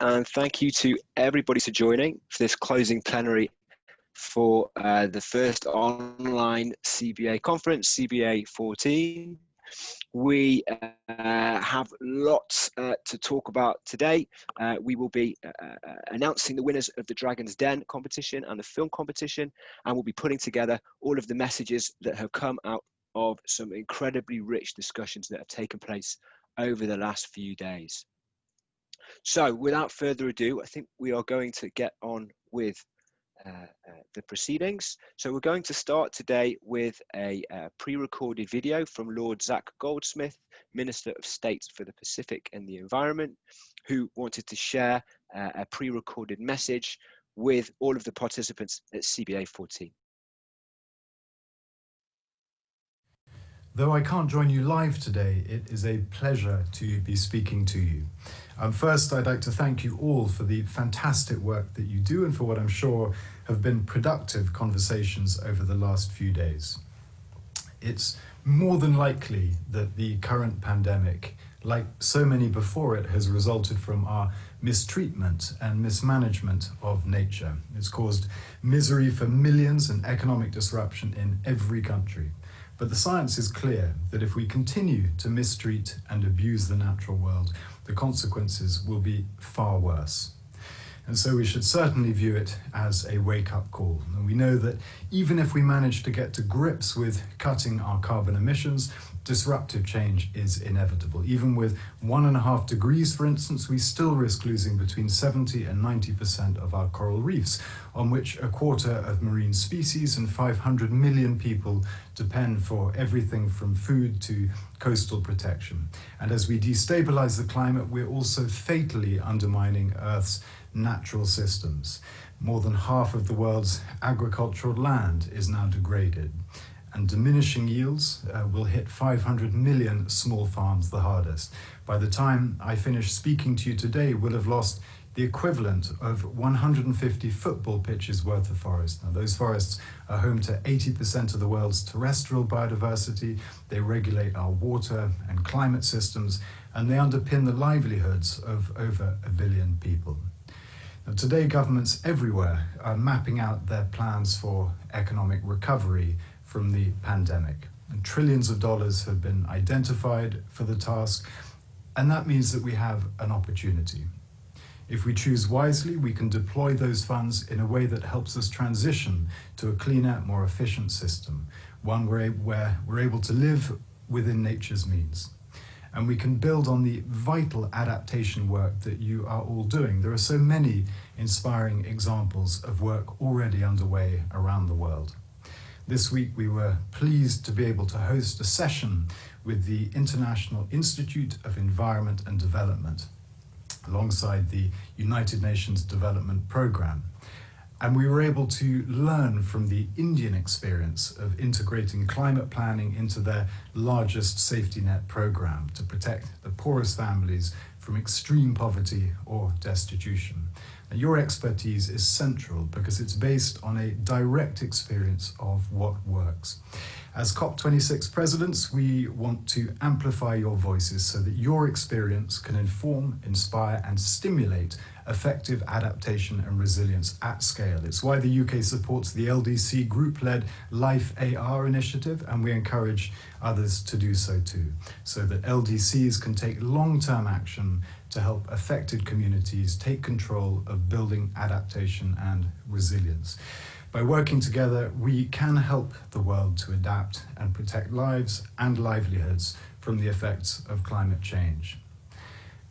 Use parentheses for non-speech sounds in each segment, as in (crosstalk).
and thank you to everybody for joining for this closing plenary for uh, the first online CBA conference, CBA 14. We uh, have lots uh, to talk about today. Uh, we will be uh, uh, announcing the winners of the Dragon's Den competition and the film competition, and we'll be putting together all of the messages that have come out of some incredibly rich discussions that have taken place over the last few days. So without further ado, I think we are going to get on with uh, uh, the proceedings. So we're going to start today with a uh, pre-recorded video from Lord Zac Goldsmith, Minister of State for the Pacific and the Environment, who wanted to share uh, a pre-recorded message with all of the participants at CBA 14. Though I can't join you live today, it is a pleasure to be speaking to you. Um, first, I'd like to thank you all for the fantastic work that you do and for what I'm sure have been productive conversations over the last few days. It's more than likely that the current pandemic, like so many before it, has resulted from our mistreatment and mismanagement of nature. It's caused misery for millions and economic disruption in every country. But the science is clear that if we continue to mistreat and abuse the natural world, the consequences will be far worse. And so we should certainly view it as a wake-up call. And we know that even if we manage to get to grips with cutting our carbon emissions, disruptive change is inevitable. Even with one and a half degrees, for instance, we still risk losing between 70 and 90% of our coral reefs, on which a quarter of marine species and 500 million people depend for everything from food to coastal protection. And as we destabilize the climate, we're also fatally undermining Earth's natural systems. More than half of the world's agricultural land is now degraded and diminishing yields uh, will hit 500 million small farms the hardest. By the time I finish speaking to you today, we'll have lost the equivalent of 150 football pitches worth of forest. Now those forests are home to 80% of the world's terrestrial biodiversity, they regulate our water and climate systems, and they underpin the livelihoods of over a billion people. Now, today governments everywhere are mapping out their plans for economic recovery from the pandemic. And trillions of dollars have been identified for the task, and that means that we have an opportunity. If we choose wisely, we can deploy those funds in a way that helps us transition to a cleaner, more efficient system, one where, where we're able to live within nature's means. And we can build on the vital adaptation work that you are all doing. There are so many inspiring examples of work already underway around the world. This week we were pleased to be able to host a session with the International Institute of Environment and Development alongside the United Nations Development Programme. And we were able to learn from the Indian experience of integrating climate planning into their largest safety net program to protect the poorest families from extreme poverty or destitution. Your expertise is central because it's based on a direct experience of what works. As COP26 presidents, we want to amplify your voices so that your experience can inform, inspire and stimulate effective adaptation and resilience at scale. It's why the UK supports the LDC group-led Life AR initiative and we encourage others to do so too, so that LDCs can take long-term action to help affected communities take control of building adaptation and resilience. By working together, we can help the world to adapt and protect lives and livelihoods from the effects of climate change.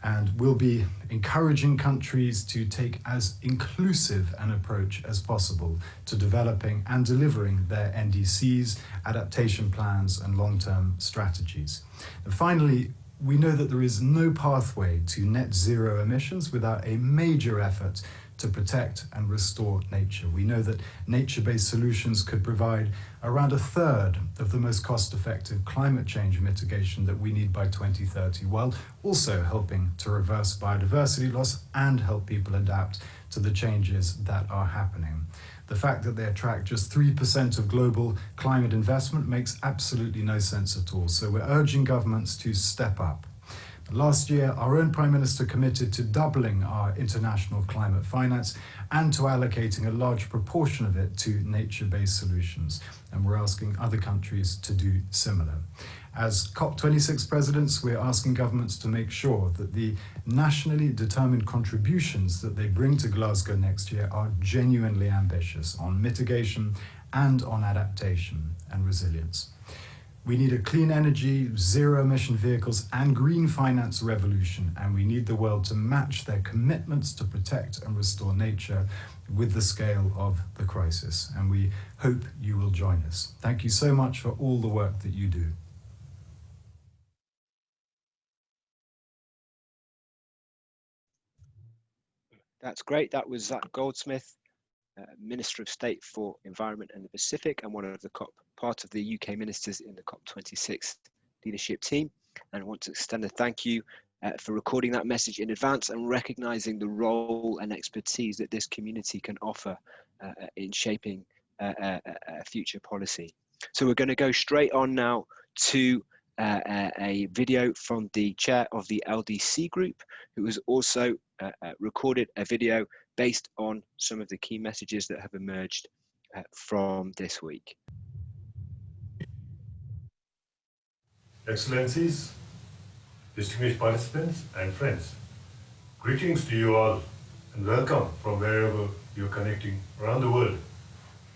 And we'll be encouraging countries to take as inclusive an approach as possible to developing and delivering their NDCs, adaptation plans and long-term strategies. And finally, we know that there is no pathway to net zero emissions without a major effort to protect and restore nature. We know that nature-based solutions could provide around a third of the most cost-effective climate change mitigation that we need by 2030, while also helping to reverse biodiversity loss and help people adapt to the changes that are happening. The fact that they attract just 3% of global climate investment makes absolutely no sense at all. So we're urging governments to step up. Last year, our own Prime Minister committed to doubling our international climate finance and to allocating a large proportion of it to nature-based solutions. And we're asking other countries to do similar. As COP26 presidents, we're asking governments to make sure that the nationally determined contributions that they bring to Glasgow next year are genuinely ambitious on mitigation and on adaptation and resilience. We need a clean energy, zero emission vehicles and green finance revolution, and we need the world to match their commitments to protect and restore nature with the scale of the crisis. And we hope you will join us. Thank you so much for all the work that you do. That's great. That was Zac Goldsmith, uh, Minister of State for Environment and the Pacific and one of the COP, part of the UK ministers in the COP26 leadership team. And I want to extend a thank you uh, for recording that message in advance and recognizing the role and expertise that this community can offer uh, uh in shaping uh, uh, a future policy. So we're going to go straight on now to uh, a video from the chair of the LDC group, who is also uh, uh, recorded a video based on some of the key messages that have emerged uh, from this week. Excellencies, distinguished participants and friends, greetings to you all and welcome from wherever you're connecting around the world.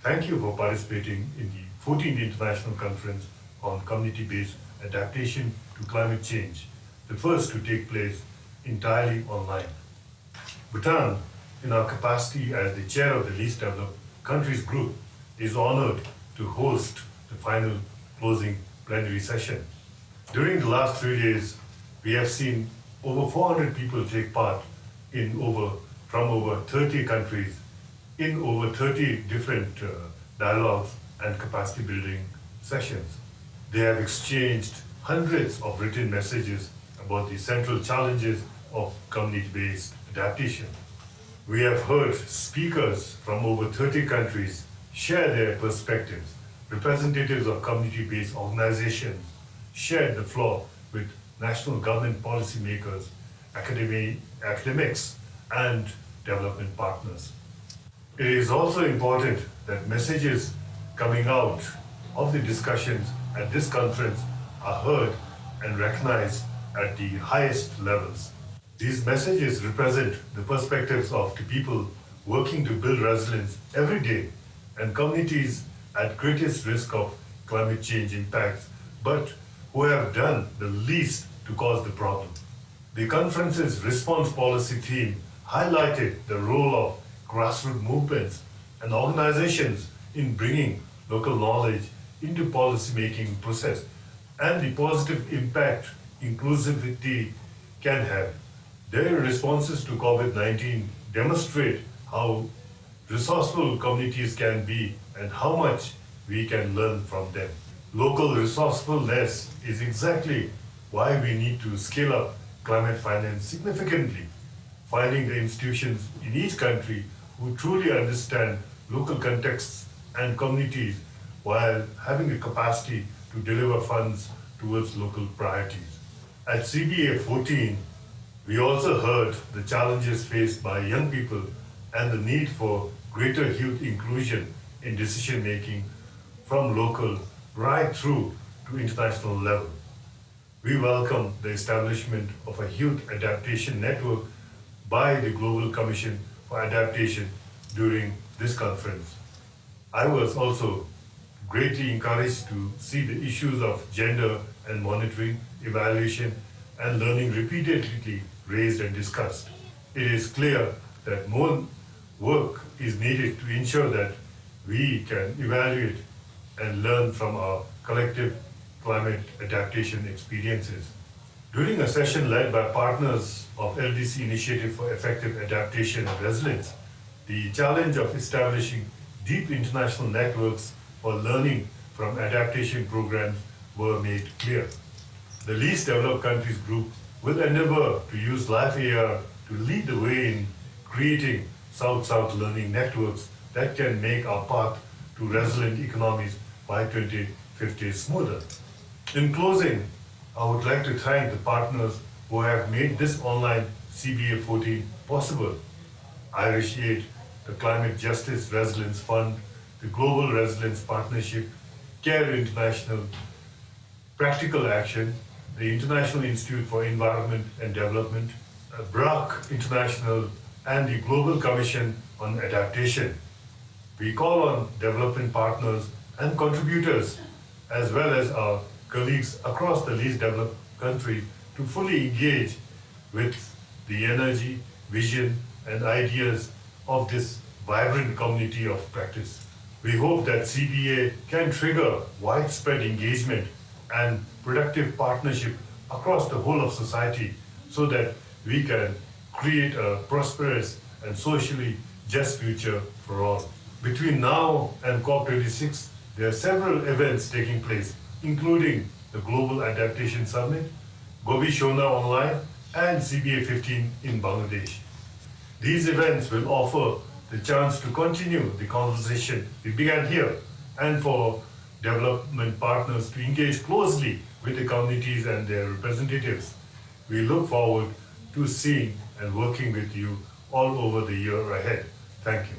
Thank you for participating in the 14th International Conference on Community-Based Adaptation to Climate Change, the first to take place entirely online. Bhutan, in our capacity as the chair of the least developed countries group, is honored to host the final closing plenary session. During the last three days, we have seen over 400 people take part in over, from over 30 countries, in over 30 different uh, dialogues and capacity building sessions. They have exchanged hundreds of written messages about the central challenges of community-based adaptation. We have heard speakers from over 30 countries share their perspectives. Representatives of community-based organizations shared the floor with national government policymakers, academy, academics, and development partners. It is also important that messages coming out of the discussions at this conference are heard and recognized at the highest levels. These messages represent the perspectives of the people working to build resilience every day and communities at greatest risk of climate change impacts, but who have done the least to cause the problem. The conference's response policy theme highlighted the role of grassroots movements and organizations in bringing local knowledge into policy-making process and the positive impact inclusivity can have. Their responses to COVID-19 demonstrate how resourceful communities can be and how much we can learn from them. Local resourcefulness is exactly why we need to scale up climate finance significantly, finding the institutions in each country who truly understand local contexts and communities while having the capacity to deliver funds towards local priorities. At CBA 14, we also heard the challenges faced by young people and the need for greater youth inclusion in decision making from local right through to international level. We welcome the establishment of a youth adaptation network by the Global Commission for Adaptation during this conference. I was also greatly encouraged to see the issues of gender and monitoring, evaluation, and learning repeatedly raised and discussed. It is clear that more work is needed to ensure that we can evaluate and learn from our collective climate adaptation experiences. During a session led by partners of LDC Initiative for Effective Adaptation and Resilience, the challenge of establishing deep international networks for learning from adaptation programs were made clear. The least developed countries group will endeavor to use Life AR to lead the way in creating South-South learning networks that can make our path to resilient economies by 2050 smoother. In closing, I would like to thank the partners who have made this online CBA 14 possible. I appreciate the Climate Justice Resilience Fund, the Global Resilience Partnership, CARE International, Practical Action, the International Institute for Environment and Development, BRAC International, and the Global Commission on Adaptation. We call on development partners and contributors, as well as our colleagues across the least developed country to fully engage with the energy, vision, and ideas of this vibrant community of practice. We hope that CBA can trigger widespread engagement and productive partnership across the whole of society so that we can create a prosperous and socially just future for all. Between now and COP26, there are several events taking place, including the Global Adaptation Summit, Gobeshona Online, and CBA 15 in Bangladesh. These events will offer the chance to continue the conversation we began here and for development partners to engage closely with the communities and their representatives. We look forward to seeing and working with you all over the year ahead. Thank you.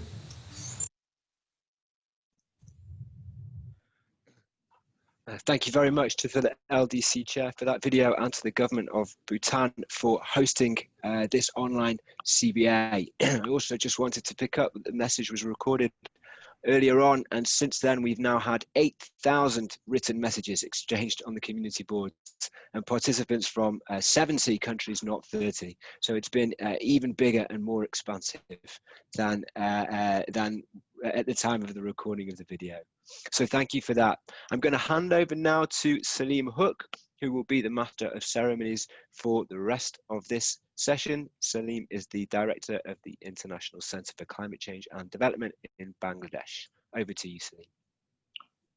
Uh, thank you very much to the LDC chair for that video and to the government of Bhutan for hosting uh, this online CBA. I (clears throat) also just wanted to pick up the message was recorded earlier on and since then we've now had 8,000 written messages exchanged on the community boards and participants from uh, 70 countries, not 30. So it's been uh, even bigger and more expansive than, uh, uh than at the time of the recording of the video. So thank you for that. I'm going to hand over now to Salim Huq, who will be the master of ceremonies for the rest of this session. Salim is the director of the International Center for Climate Change and Development in Bangladesh. Over to you, Salim.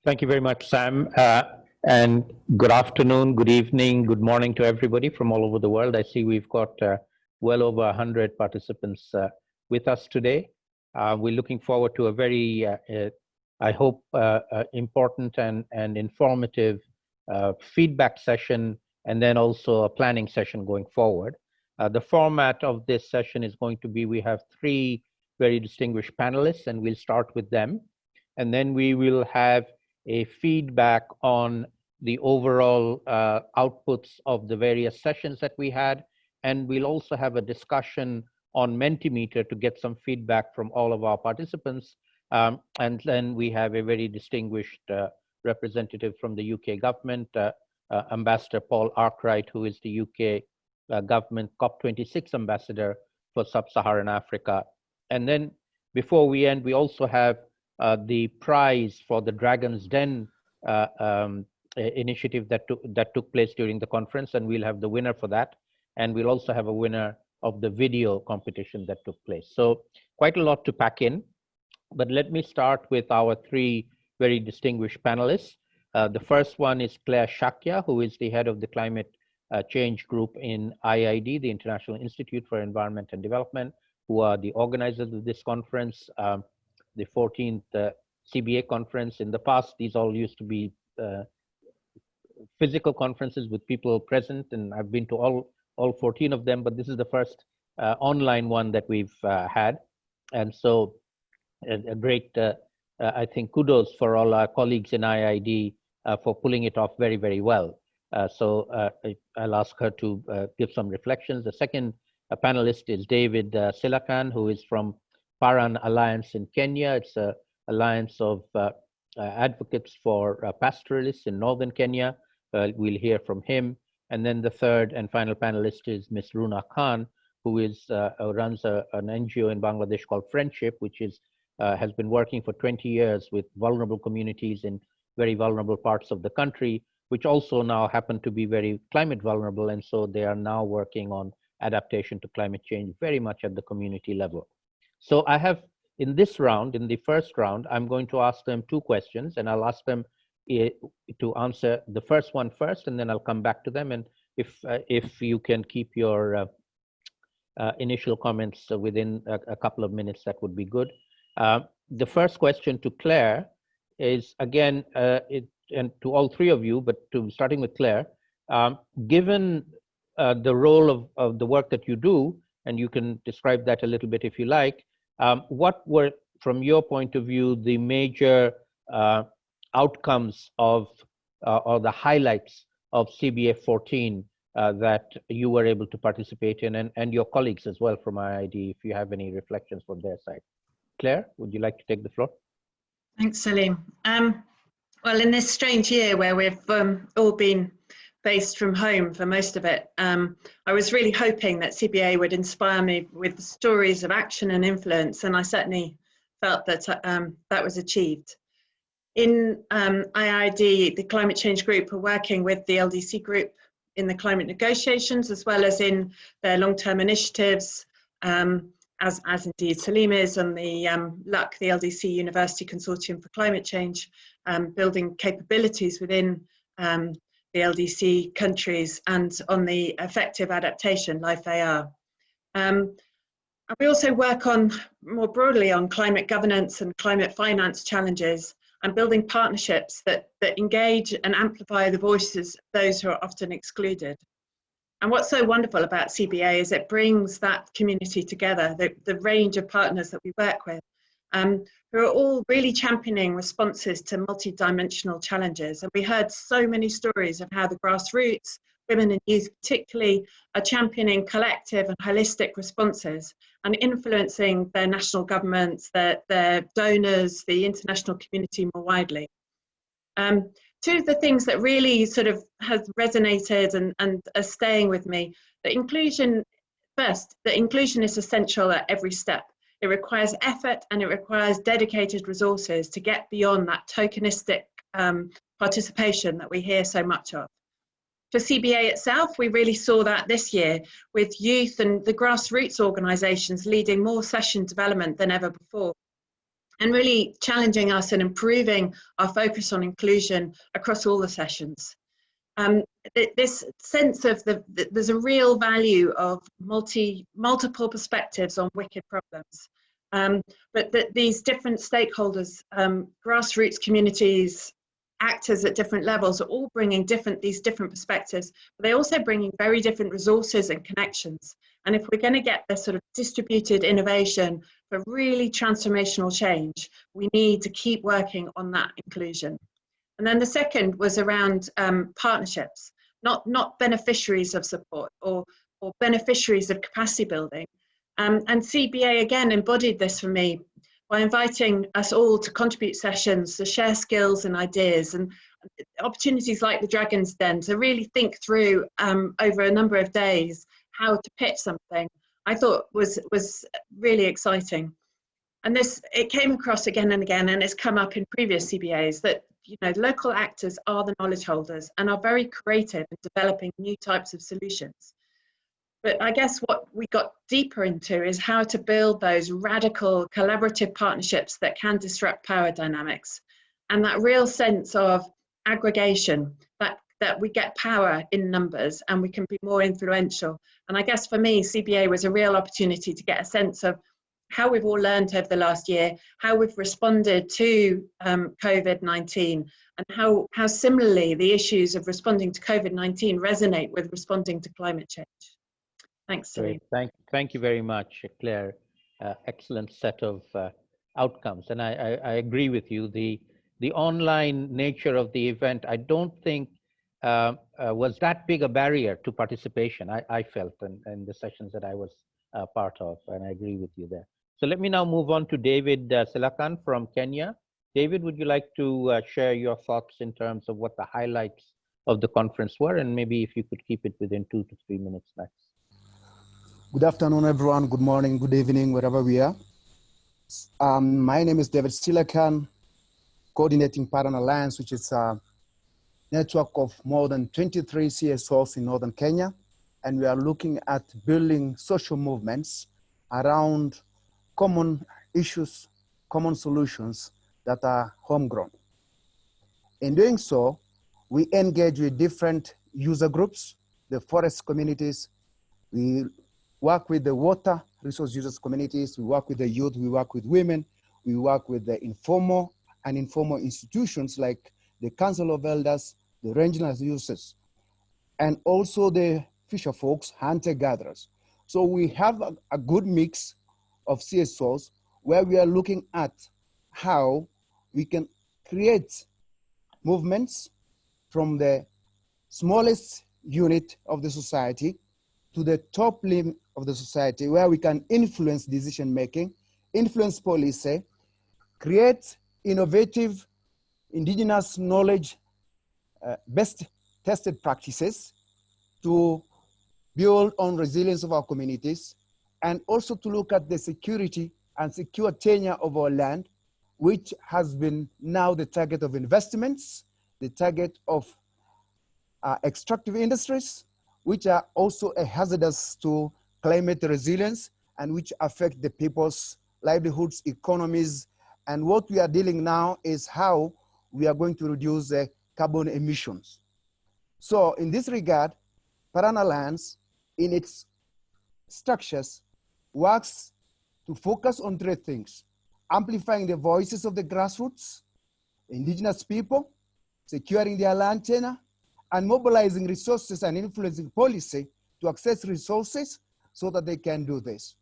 Thank you very much, Sam. Uh, and good afternoon, good evening, good morning to everybody from all over the world. I see we've got uh, well over 100 participants uh, with us today. Uh, we're looking forward to a very uh, uh, I hope, important and, and informative feedback session, and then also a planning session going forward. The format of this session is going to be, we have three very distinguished panelists, and we'll start with them. And then we will have a feedback on the overall uh, outputs of the various sessions that we had. And we'll also have a discussion on Mentimeter to get some feedback from all of our participants um, and then we have a very distinguished uh, representative from the UK government, uh, uh, Ambassador Paul Arkwright, who is the UK uh, government COP26 ambassador for sub-Saharan Africa. And then before we end, we also have uh, the prize for the Dragon's Den uh, um, initiative that took, that took place during the conference, and we'll have the winner for that. And we'll also have a winner of the video competition that took place. So quite a lot to pack in. But let me start with our three very distinguished panelists. Uh, the first one is Claire Shakya, who is the head of the climate uh, change group in IIED, the International Institute for Environment and Development, who are the organizers of this conference, um, the 14th uh, CBA conference. In the past, these all used to be uh, physical conferences with people present, and I've been to all, all 14 of them, but this is the first uh, online one that we've uh, had. And so a, a great, uh, I think, kudos for all our colleagues in IIED uh, for pulling it off very, very well. Uh, so uh, I, will ask her to uh, give some reflections. The second panelist is David Silakan, who is from Paran Alliance in Kenya. It's a alliance of advocates for pastoralists in northern Kenya. we'll hear from him. And then the third and final panelist is Ms. Runa Khan, who is uh, runs a, an NGO in Bangladesh called Friendship, which is uh, has been working for 20 years with vulnerable communities in very vulnerable parts of the country, which also now happen to be very climate vulnerable. And so they are now working on adaptation to climate change very much at the community level. So I have in this round, in the first round, I'm going to ask them two questions and I'll ask them eh, to answer the first one first, and then I'll come back to them. And if, uh, if you can keep your uh, uh, initial comments within a, a, couple of minutes, that would be good. Uh, the first question to Claire is again, uh, it, and to all three of you, but to starting with Claire, um, given uh, the role of, of the work that you do, and you can describe that a little bit if you like. Um, what were, from your point of view, the major uh, outcomes of uh, or the highlights of CBA 14 uh, that you were able to participate in and, and your colleagues as well from IIED, if you have any reflections from their side. Claire, would you like to take the floor? Thanks, Salim. Um, well, in this strange year where we've um, all been based from home for most of it, um, I was really hoping that CBA would inspire me with stories of action and influence, and I certainly felt that um, that was achieved. In um, IIED, the climate change group are working with the LDC group in the climate negotiations as well as in their long-term initiatives, um, as, as indeed Salim is on the um, LUC, the LDC University Consortium for Climate Change, um, building capabilities within um, the LDC countries and on the effective adaptation, LIFE AR. Um, we also work on more broadly on climate governance and climate finance challenges and building partnerships that, that engage and amplify the voices of those who are often excluded. And what's so wonderful about CBA is it brings that community together, the, the range of partners that we work with, um, who are all really championing responses to multi-dimensional challenges. And we heard so many stories of how the grassroots, women and youth particularly, are championing collective and holistic responses and influencing their national governments, their, their donors, the international community more widely. Um, two of the things that really sort of has resonated and, and are staying with me, that inclusion, first, that inclusion is essential at every step. It requires effort and it requires dedicated resources to get beyond that tokenistic um, participation that we hear so much of. For CBA itself, we really saw that this year with youth and the grassroots organisations leading more session development than ever before and really challenging us and improving our focus on inclusion across all the sessions. Um, this sense of the, the, there's a real value of multi multiple perspectives on wicked problems um, but that these different stakeholders um, grassroots communities actors at different levels are all bringing different these different perspectives but they're also bringing very different resources and connections and if we're going to get this sort of distributed innovation for really transformational change we need to keep working on that inclusion. And then the second was around um, partnerships not not beneficiaries of support or or beneficiaries of capacity building. Um, and cba again embodied this for me by inviting us all to contribute sessions, to share skills and ideas, and opportunities like the Dragon's Den to really think through um, over a number of days how to pitch something, I thought was was really exciting. And this it came across again and again, and it's come up in previous CBAs that you know local actors are the knowledge holders and are very creative in developing new types of solutions. But I guess what we got deeper into is how to build those radical collaborative partnerships that can disrupt power dynamics and that real sense of aggregation that we get power in numbers and we can be more influential. And I guess for me, CBA was a real opportunity to get a sense of how we've all learned over the last year, how we've responded to um, COVID-19, and how, how similarly the issues of responding to COVID-19 resonate with responding to climate change. Thanks, Great. Thank, thank you very much, Claire. Uh, excellent set of uh, outcomes. And I, I, I, agree with you. The, the online nature of the event, I don't think uh, uh was that big a barrier to participation, I, I felt in, in the sessions that I was uh, part of. And I agree with you there. So let me now move on to David uh, Silakan from Kenya. David, would you like to uh, share your thoughts in terms of what the highlights of the conference were? And maybe if you could keep it within two to three minutes max. Good afternoon, everyone. Good morning, good evening, wherever we are. Um, my name is David Silakan, coordinating Paran Alliance, which is a network of more than 23 CSOs in Northern Kenya. And we are looking at building social movements around common issues, common solutions that are homegrown. In doing so, we engage with different user groups, the forest communities, we work with the water resource users communities, we work with the youth, we work with women, we work with the informal and informal institutions like the Council of Elders, the regional users, and also the fisher folks, hunter gatherers. So we have a, a good mix of CSOs where we are looking at how we can create movements from the smallest unit of the society to the top limb of the society where we can influence decision making, influence policy, create innovative indigenous knowledge, uh, best tested practices to build on resilience of our communities, and also to look at the security and secure tenure of our land, which has been now the target of investments, the target of uh, extractive industries, which are also a hazardous to climate resilience and which affect the people's livelihoods, economies. And what we are dealing now is how we are going to reduce the carbon emissions. So in this regard, Paran Alliance in its structures works to focus on three things, amplifying the voices of the grassroots, indigenous people, securing their land tenure, and mobilizing resources and influencing policy to access resources so that they can do this.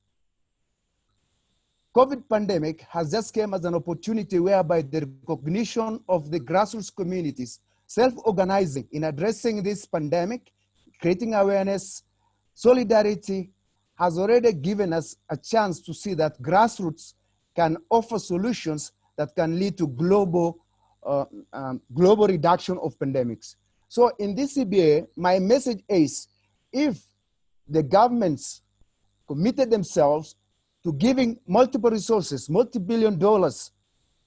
COVID pandemic has just came as an opportunity whereby the recognition of the grassroots communities self-organizing in addressing this pandemic, creating awareness, solidarity has already given us a chance to see that grassroots can offer solutions that can lead to global, uh, um, global reduction of pandemics. So in this CBA, my message is if the governments committed themselves to giving multiple resources, multi-billion dollars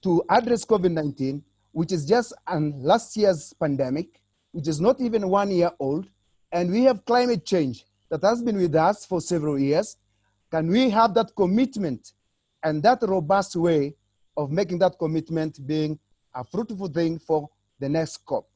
to address COVID-19, which is just an last year's pandemic, which is not even one year old, and we have climate change that has been with us for several years. Can we have that commitment and that robust way of making that commitment being a fruitful thing for the next COP?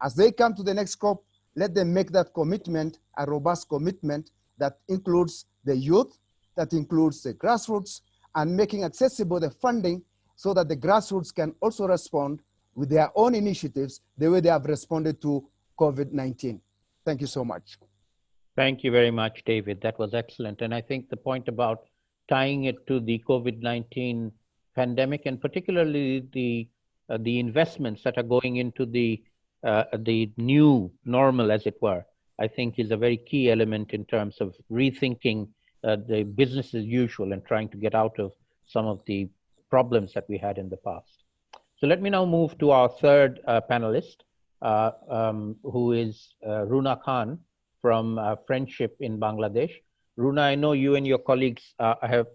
As they come to the next COP, let them make that commitment a robust commitment that includes the youth, that includes the grassroots, and making accessible the funding so that the grassroots can also respond with their own initiatives the way they have responded to COVID-19. Thank you so much. Thank you very much, David. That was excellent. And I think the point about tying it to the COVID-19 pandemic and particularly the, uh, the investments that are going into the uh, the new normal, as it were, I think is a very key element in terms of rethinking uh, the business as usual and trying to get out of some of the problems that we had in the past. So let me now move to our third uh, panelist, uh, um, who is uh, Runa Khan from uh, Friendship in Bangladesh. Runa, I know you and your colleagues have,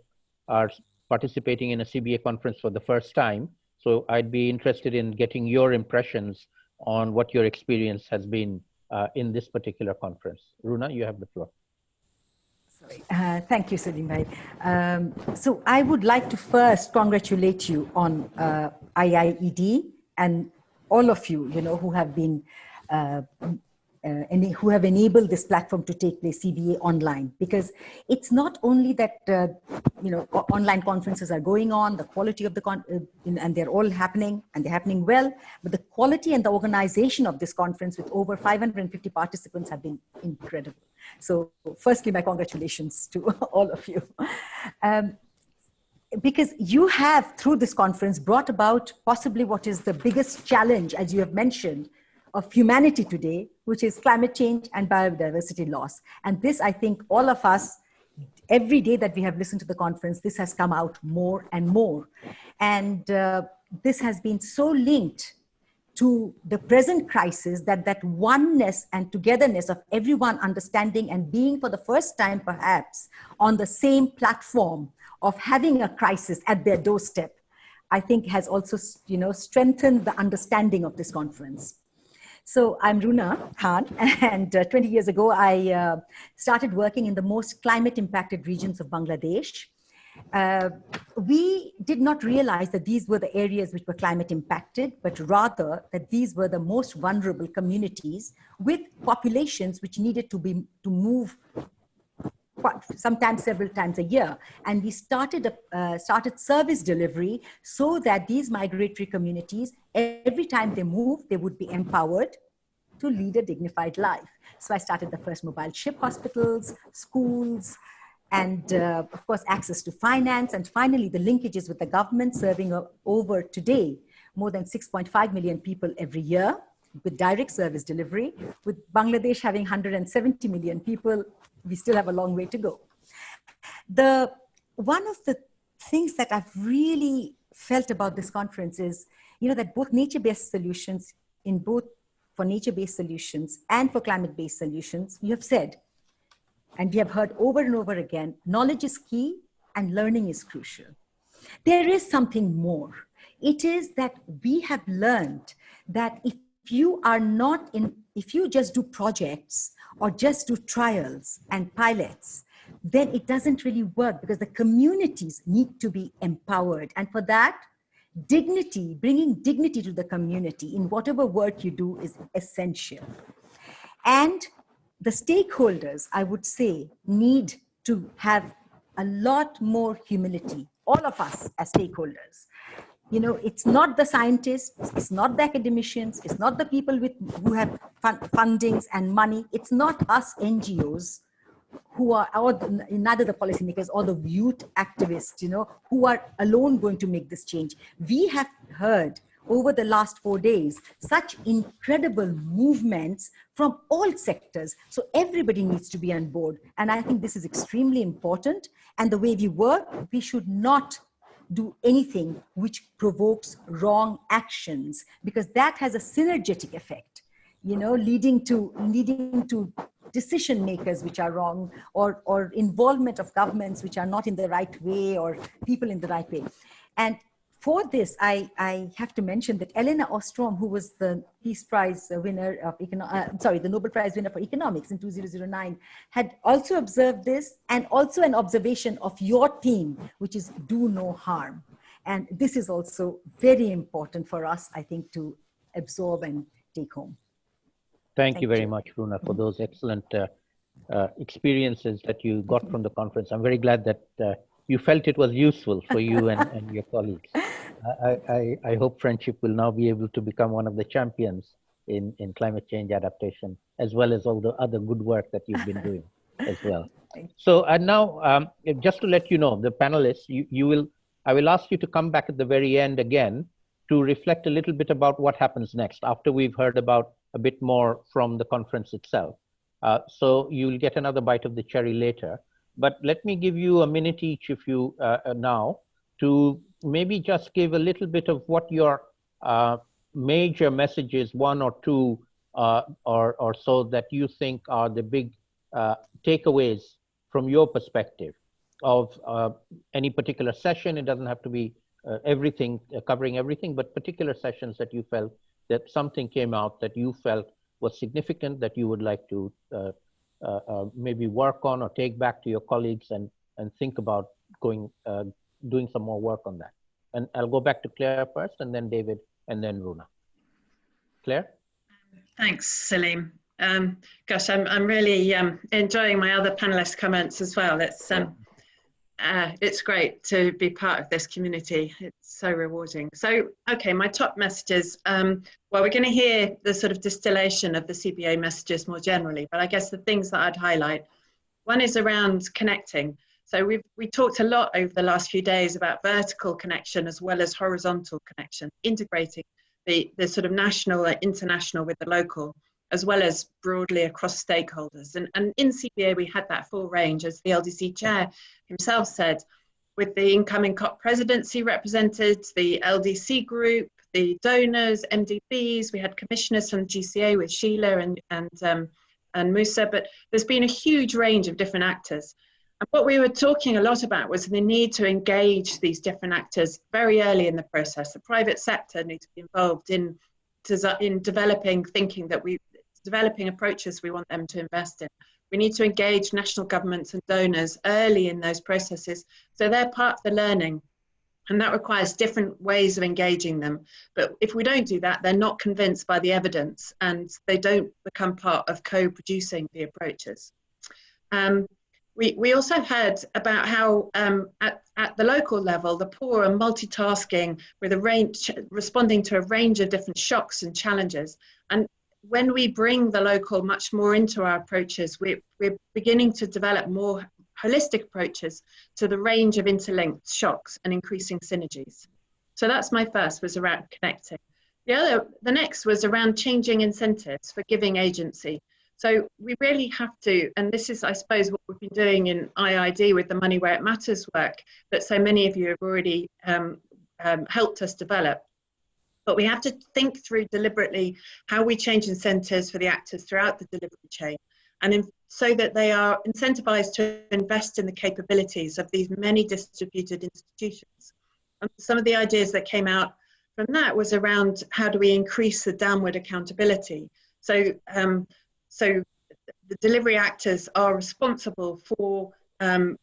are participating in a CBA conference for the first time. So I'd be interested in getting your impressions on what your experience has been uh, in this particular conference. Runa, you have the floor. Uh, thank you, Salim Bhai. Um, so I would like to first congratulate you on uh, IIED and all of you, you know, who have been uh, uh, and who have enabled this platform to take place CBA online because it's not only that uh, you know online conferences are going on the quality of the con uh, and they're all happening and they're happening well but the quality and the organization of this conference with over 550 participants have been incredible so firstly my congratulations to (laughs) all of you um, because you have through this conference brought about possibly what is the biggest challenge as you have mentioned of humanity today, which is climate change and biodiversity loss. And this, I think all of us, every day that we have listened to the conference, this has come out more and more. And uh, this has been so linked to the present crisis that that oneness and togetherness of everyone understanding and being for the first time perhaps on the same platform of having a crisis at their doorstep i think has also you know strengthened the understanding of this conference so I'm Runa Khan, (laughs) and uh, 20 years ago, I uh, started working in the most climate impacted regions of Bangladesh. Uh, we did not realize that these were the areas which were climate impacted, but rather that these were the most vulnerable communities with populations which needed to be to move sometimes several times a year. And we started, a, uh, started service delivery so that these migratory communities, every time they move, they would be empowered to lead a dignified life. So I started the first mobile ship hospitals, schools, and uh, of course, access to finance, and finally, the linkages with the government serving over today more than 6.5 million people every year with direct service delivery. With Bangladesh having 170 million people, we still have a long way to go. The, one of the things that I've really felt about this conference is, you know, that both nature-based solutions in both for nature-based solutions and for climate-based solutions, you have said, and we have heard over and over again, knowledge is key and learning is crucial. There is something more. It is that we have learned that if you are not in, if you just do projects or just do trials and pilots, then it doesn't really work because the communities need to be empowered. And for that, dignity, bringing dignity to the community in whatever work you do is essential. And the stakeholders, I would say, need to have a lot more humility, all of us as stakeholders. You know, it's not the scientists, it's not the academicians, it's not the people with who have fun, fundings and money, it's not us NGOs who are, or the, neither the policymakers or the youth activists, you know, who are alone going to make this change. We have heard over the last four days, such incredible movements from all sectors. So everybody needs to be on board. And I think this is extremely important. And the way we work, we should not do anything which provokes wrong actions because that has a synergetic effect you know leading to leading to decision makers which are wrong or or involvement of governments which are not in the right way or people in the right way and for this, I, I have to mention that Elinor Ostrom, who was the Peace Prize winner of, uh, sorry, the Nobel Prize winner for economics in 2009, had also observed this and also an observation of your theme, which is do no harm. And this is also very important for us, I think, to absorb and take home. Thank, Thank you very you. much, Runa, for those excellent uh, uh, experiences that you got from the conference. I'm very glad that uh, you felt it was useful for you and, (laughs) and your colleagues. I, I, I, hope friendship will now be able to become one of the champions in, in climate change adaptation, as well as all the other good work that you've been doing as well. So and now, um, just to let you know, the panelists, you, you will, I will ask you to come back at the very end again to reflect a little bit about what happens next after we've heard about a bit more from the conference itself. Uh, so you'll get another bite of the cherry later but let me give you a minute each if you uh, uh, now to maybe just give a little bit of what your uh, major messages, one or two uh, or, or so that you think are the big uh, takeaways from your perspective of uh, any particular session. It doesn't have to be everything, covering everything, but particular sessions that you felt that something came out that you felt was significant that you would like to maybe work on or take back to your colleagues and, and think about going, uh, doing some more work on that. And I'll go back to Claire first and then David and then Runa. Claire? Thanks, Salim. Um, gosh, I'm, I'm really um, enjoying my other panelists' comments as well. It's um, uh, it's great to be part of this community. It's so rewarding. So, okay, my top messages. Um, well, we're going to hear the sort of distillation of the CBA messages more generally, but I guess the things that I'd highlight. One is around connecting. So we've we talked a lot over the last few days about vertical connection as well as horizontal connection, integrating the, the sort of national and international with the local as well as broadly across stakeholders. And, and in CBA, we had that full range, as the LDC chair himself said, with the incoming COP presidency represented, the LDC group, the donors, MDBs, we had commissioners from GCA with Sheila and, and, um, and Musa, but there's been a huge range of different actors. And what we were talking a lot about was the need to engage these different actors very early in the process. The private sector needs to be involved in, in developing thinking that we developing approaches we want them to invest in. We need to engage national governments and donors early in those processes so they're part of the learning. And that requires different ways of engaging them. But if we don't do that, they're not convinced by the evidence and they don't become part of co producing the approaches. Um, we, we also heard about how um, at, at the local level, the poor are multitasking with a range, responding to a range of different shocks and challenges. And when we bring the local much more into our approaches, we're, we're beginning to develop more holistic approaches to the range of interlinked shocks and increasing synergies. So that's my first was around connecting. The other, the next was around changing incentives for giving agency. So we really have to, and this is, I suppose, what we've been doing in IIED with the Money Where It Matters work that so many of you have already um, um, helped us develop. But we have to think through deliberately how we change incentives for the actors throughout the delivery chain and in, so that they are incentivized to invest in the capabilities of these many distributed institutions. And some of the ideas that came out from that was around how do we increase the downward accountability. So, um, so the delivery actors are responsible for um,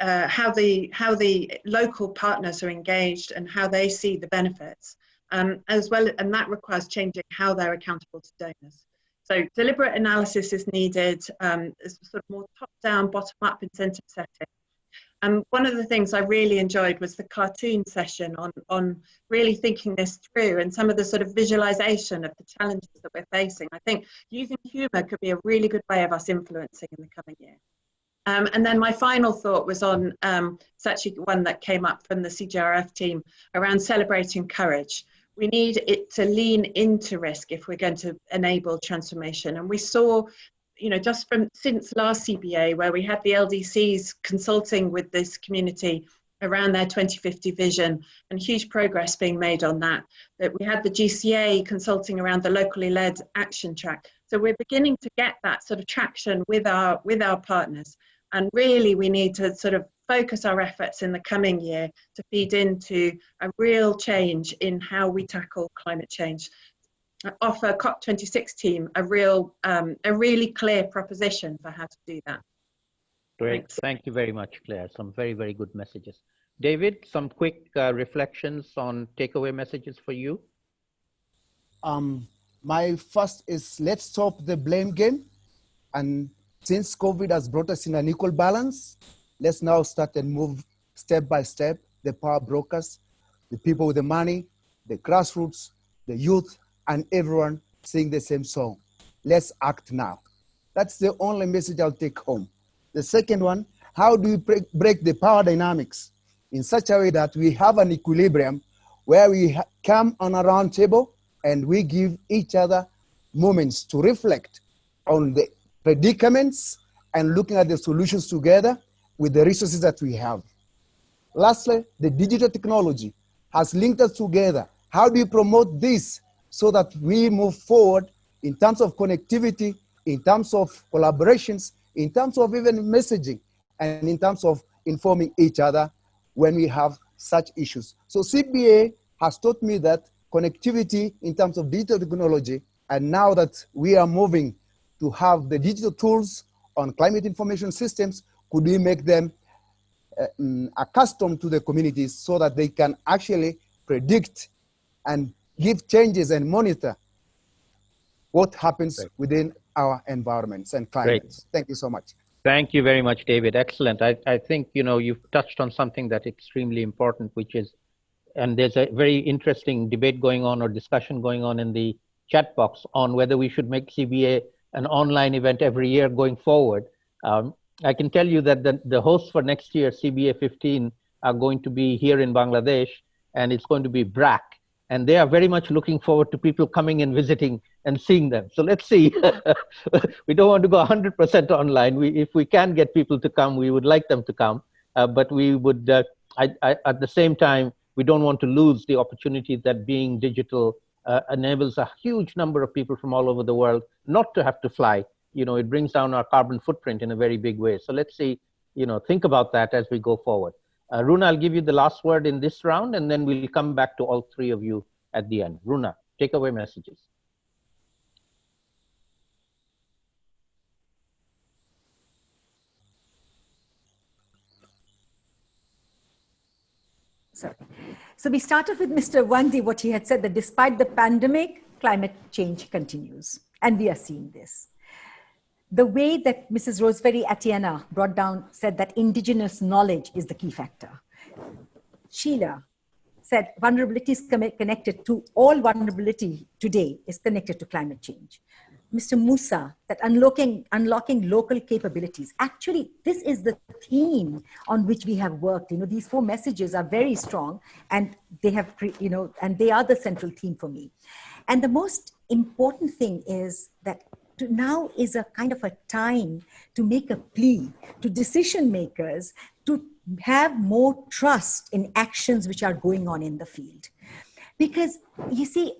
uh, how the how the local partners are engaged and how they see the benefits, um, as well, and that requires changing how they're accountable to donors. So deliberate analysis is needed, um, sort of more top-down, bottom-up incentive setting. And one of the things I really enjoyed was the cartoon session on, on really thinking this through and some of the sort of visualization of the challenges that we're facing. I think using humor could be a really good way of us influencing in the coming year. Um, and then my final thought was on, um, it's actually one that came up from the CGRF team around celebrating courage we need it to lean into risk if we're going to enable transformation. And we saw, you know, just from since last CBA, where we had the LDCs consulting with this community around their 2050 vision and huge progress being made on that, that we had the GCA consulting around the locally led action track. So we're beginning to get that sort of traction with our, with our partners. And really we need to sort of focus our efforts in the coming year to feed into a real change in how we tackle climate change. Offer COP26 team a real, um, a really clear proposition for how to do that. Great, Thanks. thank you very much, Claire. Some very, very good messages. David, some quick uh, reflections on takeaway messages for you. Um, my first is let's stop the blame game. And since COVID has brought us in an equal balance, Let's now start and move step by step, the power brokers, the people with the money, the grassroots, the youth, and everyone sing the same song. Let's act now. That's the only message I'll take home. The second one, how do we break, the power dynamics in such a way that we have an equilibrium where we come on a round table and we give each other moments to reflect on the predicaments and looking at the solutions together with the resources that we have. Lastly, the digital technology has linked us together. How do we promote this so that we move forward in terms of connectivity, in terms of collaborations, in terms of even messaging, and in terms of informing each other when we have such issues. So CBA has taught me that connectivity in terms of digital technology, and now that we are moving to have the digital tools on climate information systems, could we make them uh, um, accustomed to the communities so that they can actually predict and give changes and monitor what happens Great. within our environments and climates. Great. Thank you so much. Thank you very much, David. Excellent. I, I think, you know, you've touched on something that's extremely important, which is, and there's a very interesting debate going on or discussion going on in the chat box on whether we should make CBA an online event every year going forward. Um, I can tell you that the, the hosts for next year, CBA 15, are going to be here in Bangladesh, and it's going to be BRAC. And they are very much looking forward to people coming and visiting and seeing them. So let's see. (laughs) we don't want to go 100% online. We, if we can get people to come, we would like them to come. Uh, but we would, uh, I, I, at the same time, we don't want to lose the opportunity that being digital uh, enables a huge number of people from all over the world not to have to fly you know, it brings down our carbon footprint in a very big way. So let's see, you know, think about that as we go forward. Uh, Runa, I'll give you the last word in this round, and then we'll come back to all three of you at the end. Runa, take away messages. Sorry. So we started with Mr. Wandi, what he had said that despite the pandemic, climate change continues. And we are seeing this the way that Mrs. Rosemary Atiana brought down said that indigenous knowledge is the key factor. Sheila said vulnerability is connected to all vulnerability today is connected to climate change. Mr. Musa, that unlocking, unlocking local capabilities. Actually, this is the theme on which we have worked. You know, these four messages are very strong and they have, you know, and they are the central theme for me. And the most important thing is that now is a kind of a time to make a plea to decision makers to have more trust in actions which are going on in the field. Because you see,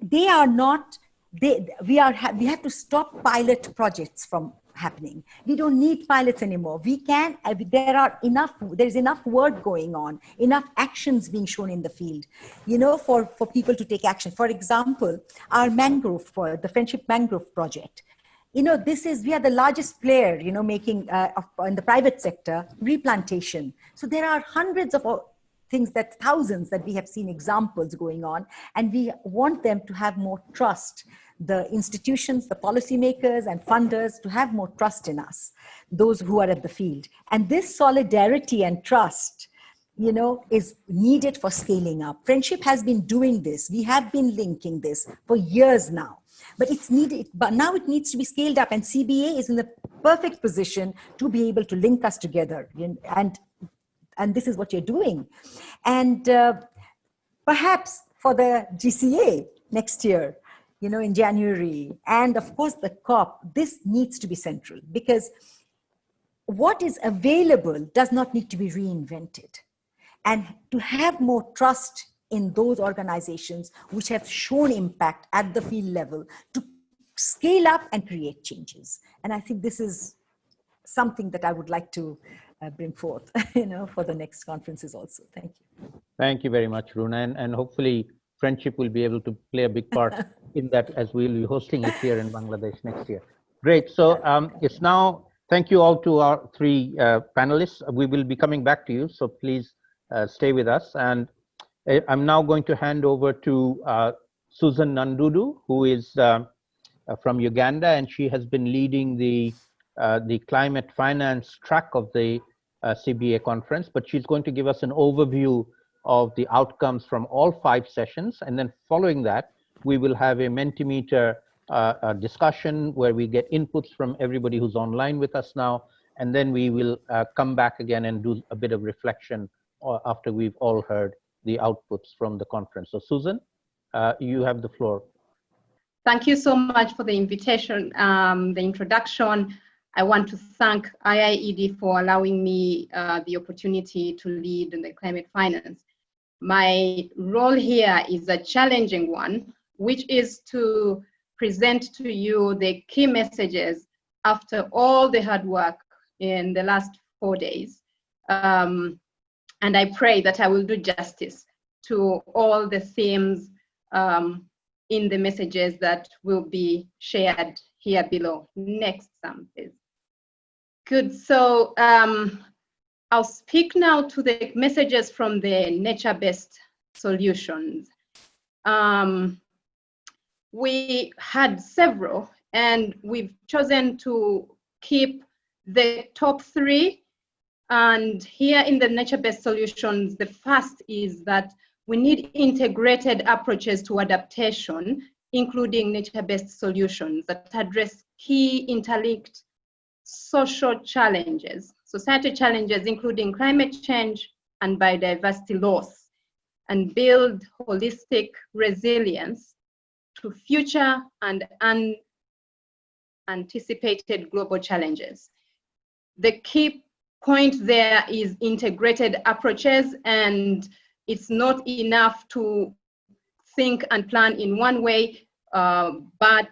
they are not, they, we, are, we have to stop pilot projects from happening. We don't need pilots anymore. We can, uh, there are enough, there's enough work going on, enough actions being shown in the field, you know, for, for people to take action. For example, our mangrove, for the Friendship Mangrove Project, you know, this is, we are the largest player, you know, making uh, in the private sector, replantation. So there are hundreds of things that thousands that we have seen examples going on, and we want them to have more trust the institutions, the policymakers and funders to have more trust in us, those who are at the field. And this solidarity and trust, you know, is needed for scaling up. Friendship has been doing this. We have been linking this for years now, but it's needed, but now it needs to be scaled up and CBA is in the perfect position to be able to link us together. And, and this is what you're doing. And uh, perhaps for the GCA next year, you know, in January, and of course the COP, this needs to be central because what is available does not need to be reinvented. And to have more trust in those organizations which have shown impact at the field level to scale up and create changes. And I think this is something that I would like to uh, bring forth, (laughs) you know, for the next conferences also. Thank you. Thank you very much, Runa. And, and hopefully friendship will be able to play a big part (laughs) in that as we'll be hosting it here in Bangladesh next year. Great. So um, it's now, thank you all to our three uh, panelists. We will be coming back to you, so please uh, stay with us. And uh, I'm now going to hand over to uh, Susan Nandudu, who is uh, uh, from Uganda, and she has been leading the, the climate finance track of the CBA conference, but she's going to give us an overview of the outcomes from all five sessions. And then following that, we will have a Mentimeter uh, a discussion where we get inputs from everybody who's online with us now. And then we will uh, come back again and do a bit of reflection uh, after we've all heard the outputs from the conference. So Susan, uh, you have the floor. Thank you so much for the invitation, um, the introduction. I want to thank IIED for allowing me uh, the opportunity to lead in the climate finance. My role here is a challenging one, which is to present to you the key messages after all the hard work in the last four days. Um, and I pray that I will do justice to all the themes um, in the messages that will be shared here below. Next, Sam, please. Good, so um, I'll speak now to the messages from the nature-based solutions. Um, we had several and we've chosen to keep the top three. And here in the nature-based solutions, the first is that we need integrated approaches to adaptation, including nature-based solutions that address key interlinked social challenges society challenges including climate change and biodiversity loss, and build holistic resilience to future and unanticipated global challenges. The key point there is integrated approaches and it's not enough to think and plan in one way, uh, but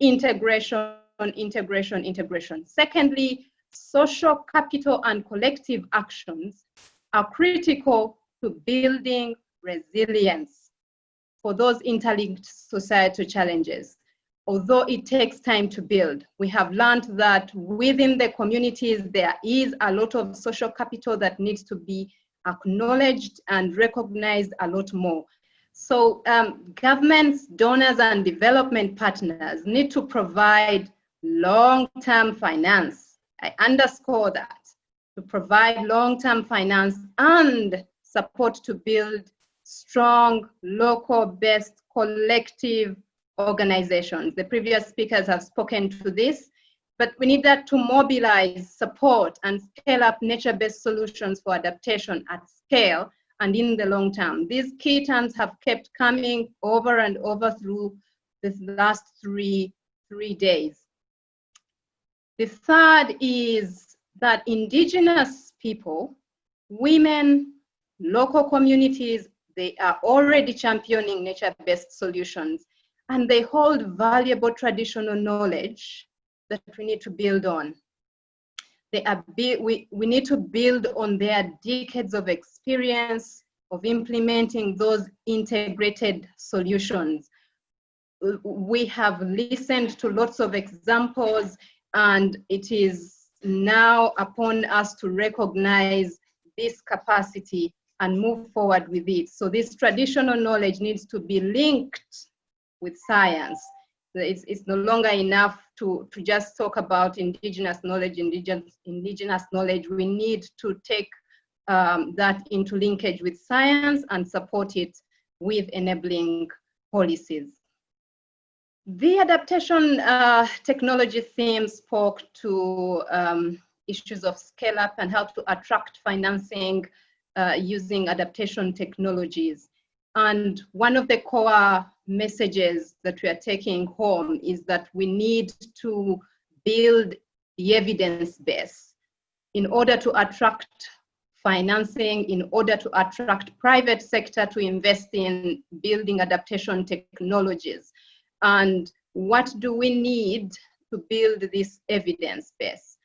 integration, integration, integration. Secondly, social capital and collective actions are critical to building resilience for those interlinked societal challenges. Although it takes time to build, we have learned that within the communities, there is a lot of social capital that needs to be acknowledged and recognized a lot more. So um, governments, donors, and development partners need to provide long-term finance I underscore that to provide long-term finance and support to build strong, local-based, collective organizations. The previous speakers have spoken to this, but we need that to mobilize, support, and scale up nature-based solutions for adaptation at scale and in the long term. These key terms have kept coming over and over through this last three, three days. The third is that indigenous people, women, local communities, they are already championing nature-based solutions and they hold valuable traditional knowledge that we need to build on. They are we, we need to build on their decades of experience of implementing those integrated solutions. We have listened to lots of examples and it is now upon us to recognize this capacity and move forward with it. So this traditional knowledge needs to be linked with science. It's, it's no longer enough to, to just talk about indigenous knowledge, indigenous, indigenous knowledge. We need to take um, that into linkage with science and support it with enabling policies. The adaptation uh, technology theme spoke to um, issues of scale up and how to attract financing uh, using adaptation technologies. And one of the core messages that we are taking home is that we need to build the evidence base in order to attract financing, in order to attract private sector to invest in building adaptation technologies. And what do we need to build this evidence base?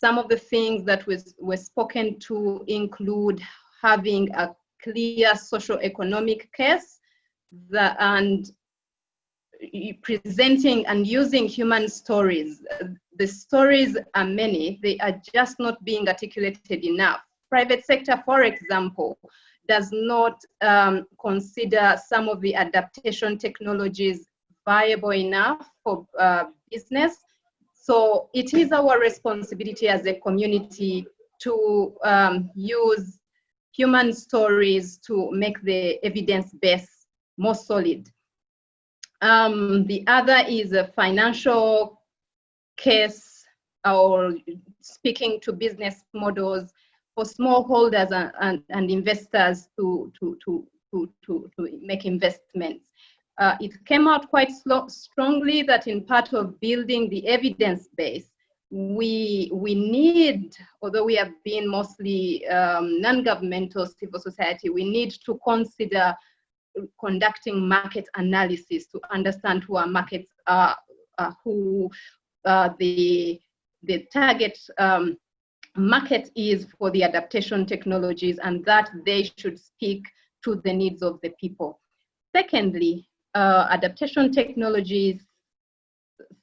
Some of the things that was, were spoken to include having a clear socio-economic case the, and presenting and using human stories. The stories are many, they are just not being articulated enough. Private sector, for example, does not um, consider some of the adaptation technologies viable enough for uh, business. So it is our responsibility as a community to um, use human stories to make the evidence base more solid. Um, the other is a financial case or speaking to business models for smallholders and, and, and investors to, to, to, to, to, to make investments. Uh, it came out quite strongly that in part of building the evidence base, we we need, although we have been mostly um, non-governmental civil society, we need to consider conducting market analysis to understand who our markets are, uh, who uh, the the target um, market is for the adaptation technologies, and that they should speak to the needs of the people. Secondly, uh, adaptation technologies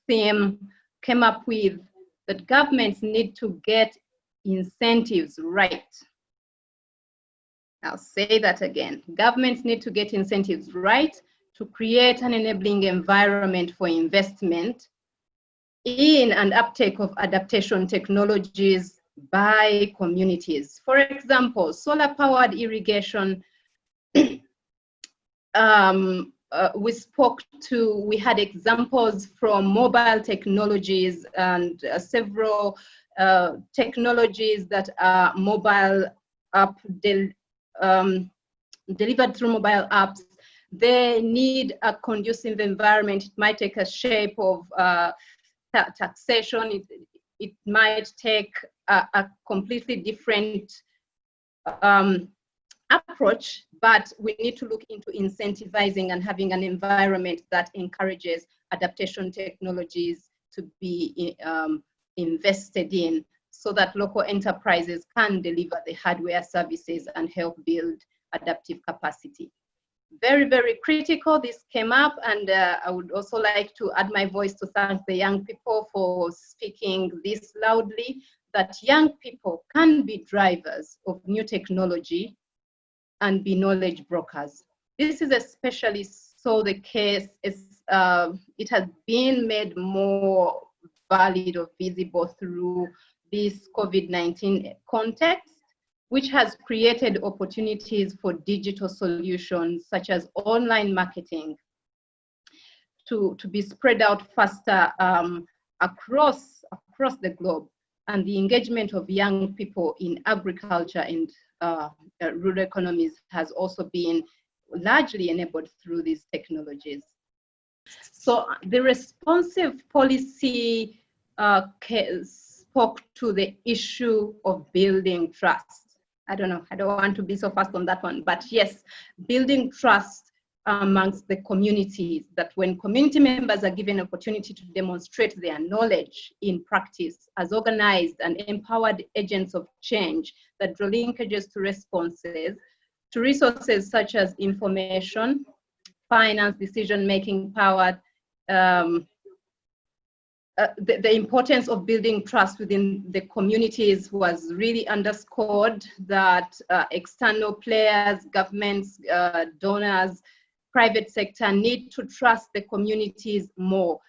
theme came up with that governments need to get incentives right. I'll say that again. Governments need to get incentives right to create an enabling environment for investment in and uptake of adaptation technologies by communities. For example, solar powered irrigation (clears throat) um, uh, we spoke to, we had examples from mobile technologies and uh, several uh, technologies that are mobile app del um, delivered through mobile apps. They need a conducive environment. It might take a shape of uh, ta taxation. It, it might take a, a completely different um, approach, but we need to look into incentivizing and having an environment that encourages adaptation technologies to be um, invested in so that local enterprises can deliver the hardware services and help build adaptive capacity. Very, very critical, this came up and uh, I would also like to add my voice to thank the young people for speaking this loudly, that young people can be drivers of new technology and be knowledge brokers. This is especially so the case, is, uh, it has been made more valid or visible through this COVID-19 context which has created opportunities for digital solutions such as online marketing to, to be spread out faster um, across, across the globe and the engagement of young people in agriculture and uh, uh, rural economies has also been largely enabled through these technologies. So the responsive policy uh, spoke to the issue of building trust. I don't know, I don't want to be so fast on that one, but yes, building trust amongst the communities that when community members are given opportunity to demonstrate their knowledge in practice as organized and empowered agents of change that draw linkages to responses to resources such as information, finance, decision-making power, um, uh, the, the, importance of building trust within the communities was really underscored that uh, external players, governments, uh, donors, private sector need to trust the communities more.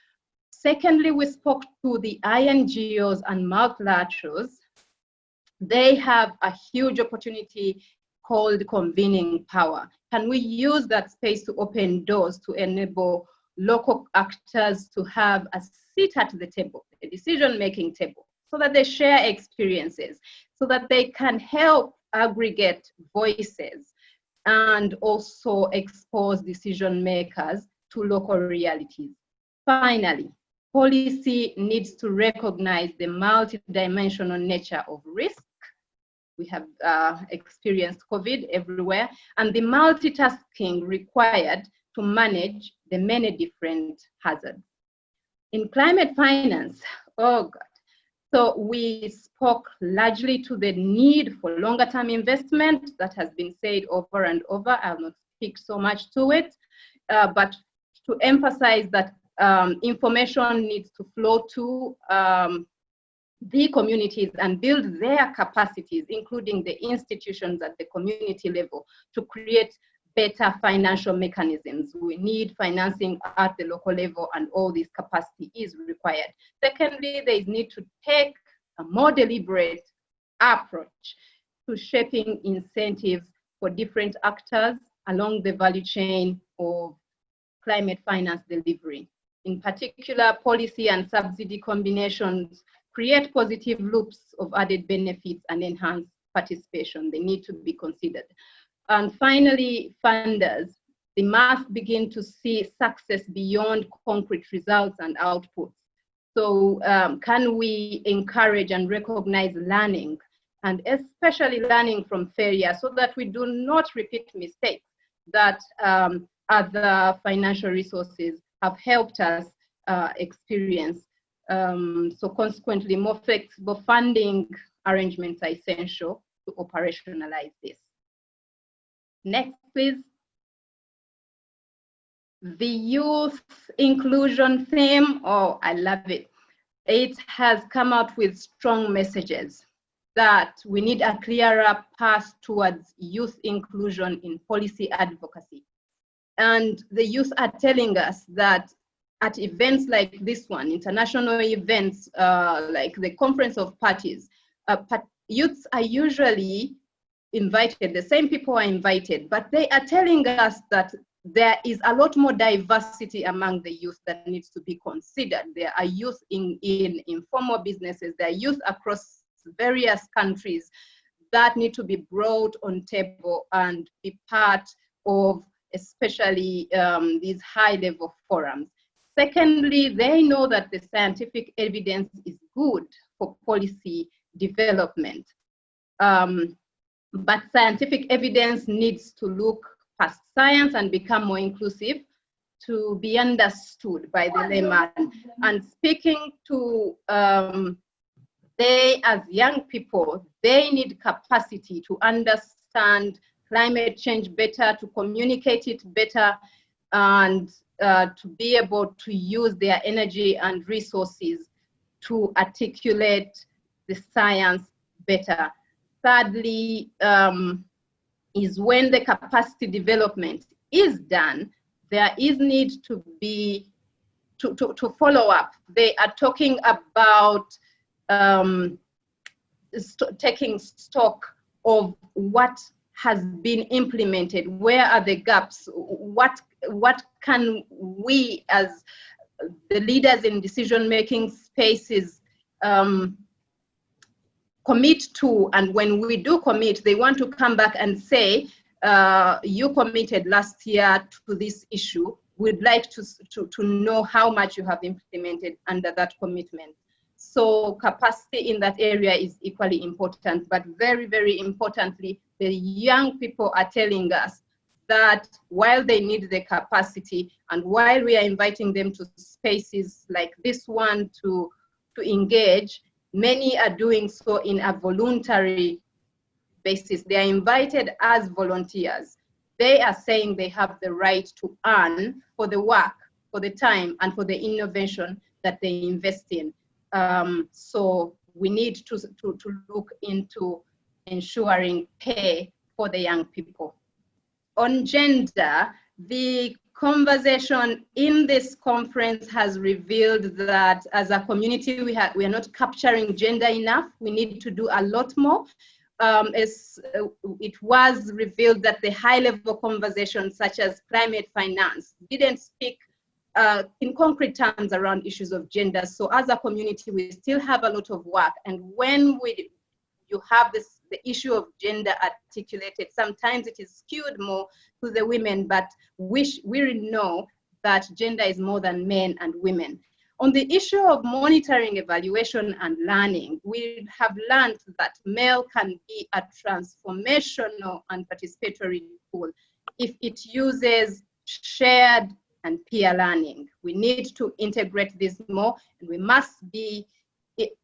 Secondly, we spoke to the INGOs and multilaterals. They have a huge opportunity called convening power. Can we use that space to open doors to enable local actors to have a seat at the table, the decision-making table, so that they share experiences, so that they can help aggregate voices and also expose decision makers to local realities. Finally, policy needs to recognize the multidimensional nature of risk. We have uh, experienced COVID everywhere, and the multitasking required to manage the many different hazards. In climate finance, oh God, so we spoke largely to the need for longer term investment that has been said over and over. I'll not speak so much to it, uh, but to emphasize that um, information needs to flow to um, the communities and build their capacities, including the institutions at the community level, to create better financial mechanisms. We need financing at the local level and all this capacity is required. Secondly, there is need to take a more deliberate approach to shaping incentives for different actors along the value chain of climate finance delivery. In particular, policy and subsidy combinations create positive loops of added benefits and enhanced participation. They need to be considered. And finally, funders, they must begin to see success beyond concrete results and outputs. So um, can we encourage and recognize learning and especially learning from failure so that we do not repeat mistakes that um, other financial resources have helped us uh, experience. Um, so consequently, more flexible funding arrangements are essential to operationalize this. Next, please. The youth inclusion theme, oh, I love it. It has come out with strong messages that we need a clearer path towards youth inclusion in policy advocacy. And the youth are telling us that at events like this one, international events uh, like the Conference of Parties, uh, youths are usually invited, the same people are invited, but they are telling us that there is a lot more diversity among the youth that needs to be considered. There are youth in, in informal businesses, there are youth across various countries that need to be brought on table and be part of especially um, these high level forums. Secondly, they know that the scientific evidence is good for policy development. Um, but scientific evidence needs to look past science and become more inclusive to be understood by the layman. And speaking to um, they as young people, they need capacity to understand climate change better, to communicate it better, and uh, to be able to use their energy and resources to articulate the science better. Thirdly, um, is when the capacity development is done, there is need to be, to, to, to follow up. They are talking about um, st taking stock of what has been implemented where are the gaps what what can we as the leaders in decision making spaces um, commit to and when we do commit they want to come back and say uh, you committed last year to this issue. We'd like to, to, to know how much you have implemented under that commitment. So capacity in that area is equally important but very very importantly the young people are telling us that while they need the capacity and while we are inviting them to spaces like this one to, to engage, many are doing so in a voluntary basis. They are invited as volunteers. They are saying they have the right to earn for the work, for the time, and for the innovation that they invest in. Um, so we need to, to, to look into ensuring pay for the young people. On gender, the conversation in this conference has revealed that as a community, we, we are not capturing gender enough. We need to do a lot more. Um, as, uh, it was revealed that the high level conversations such as climate finance didn't speak uh, in concrete terms around issues of gender. So as a community, we still have a lot of work. And when we you have this the issue of gender articulated. Sometimes it is skewed more to the women, but we, we know that gender is more than men and women. On the issue of monitoring, evaluation, and learning, we have learned that MEL can be a transformational and participatory tool if it uses shared and peer learning. We need to integrate this more, and we must be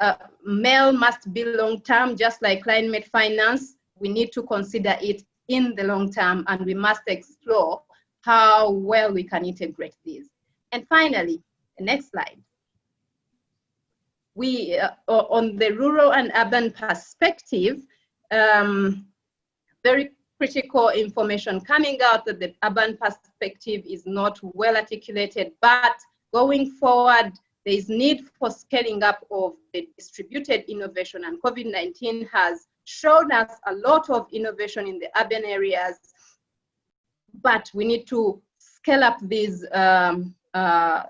uh, MEL must be long term, just like climate finance. We need to consider it in the long term and we must explore how well we can integrate these. And finally, next slide. We, uh, on the rural and urban perspective, um, very critical information coming out that the urban perspective is not well articulated, but going forward, there is need for scaling up of the distributed innovation and COVID-19 has shown us a lot of innovation in the urban areas, but we need to scale up these um, uh,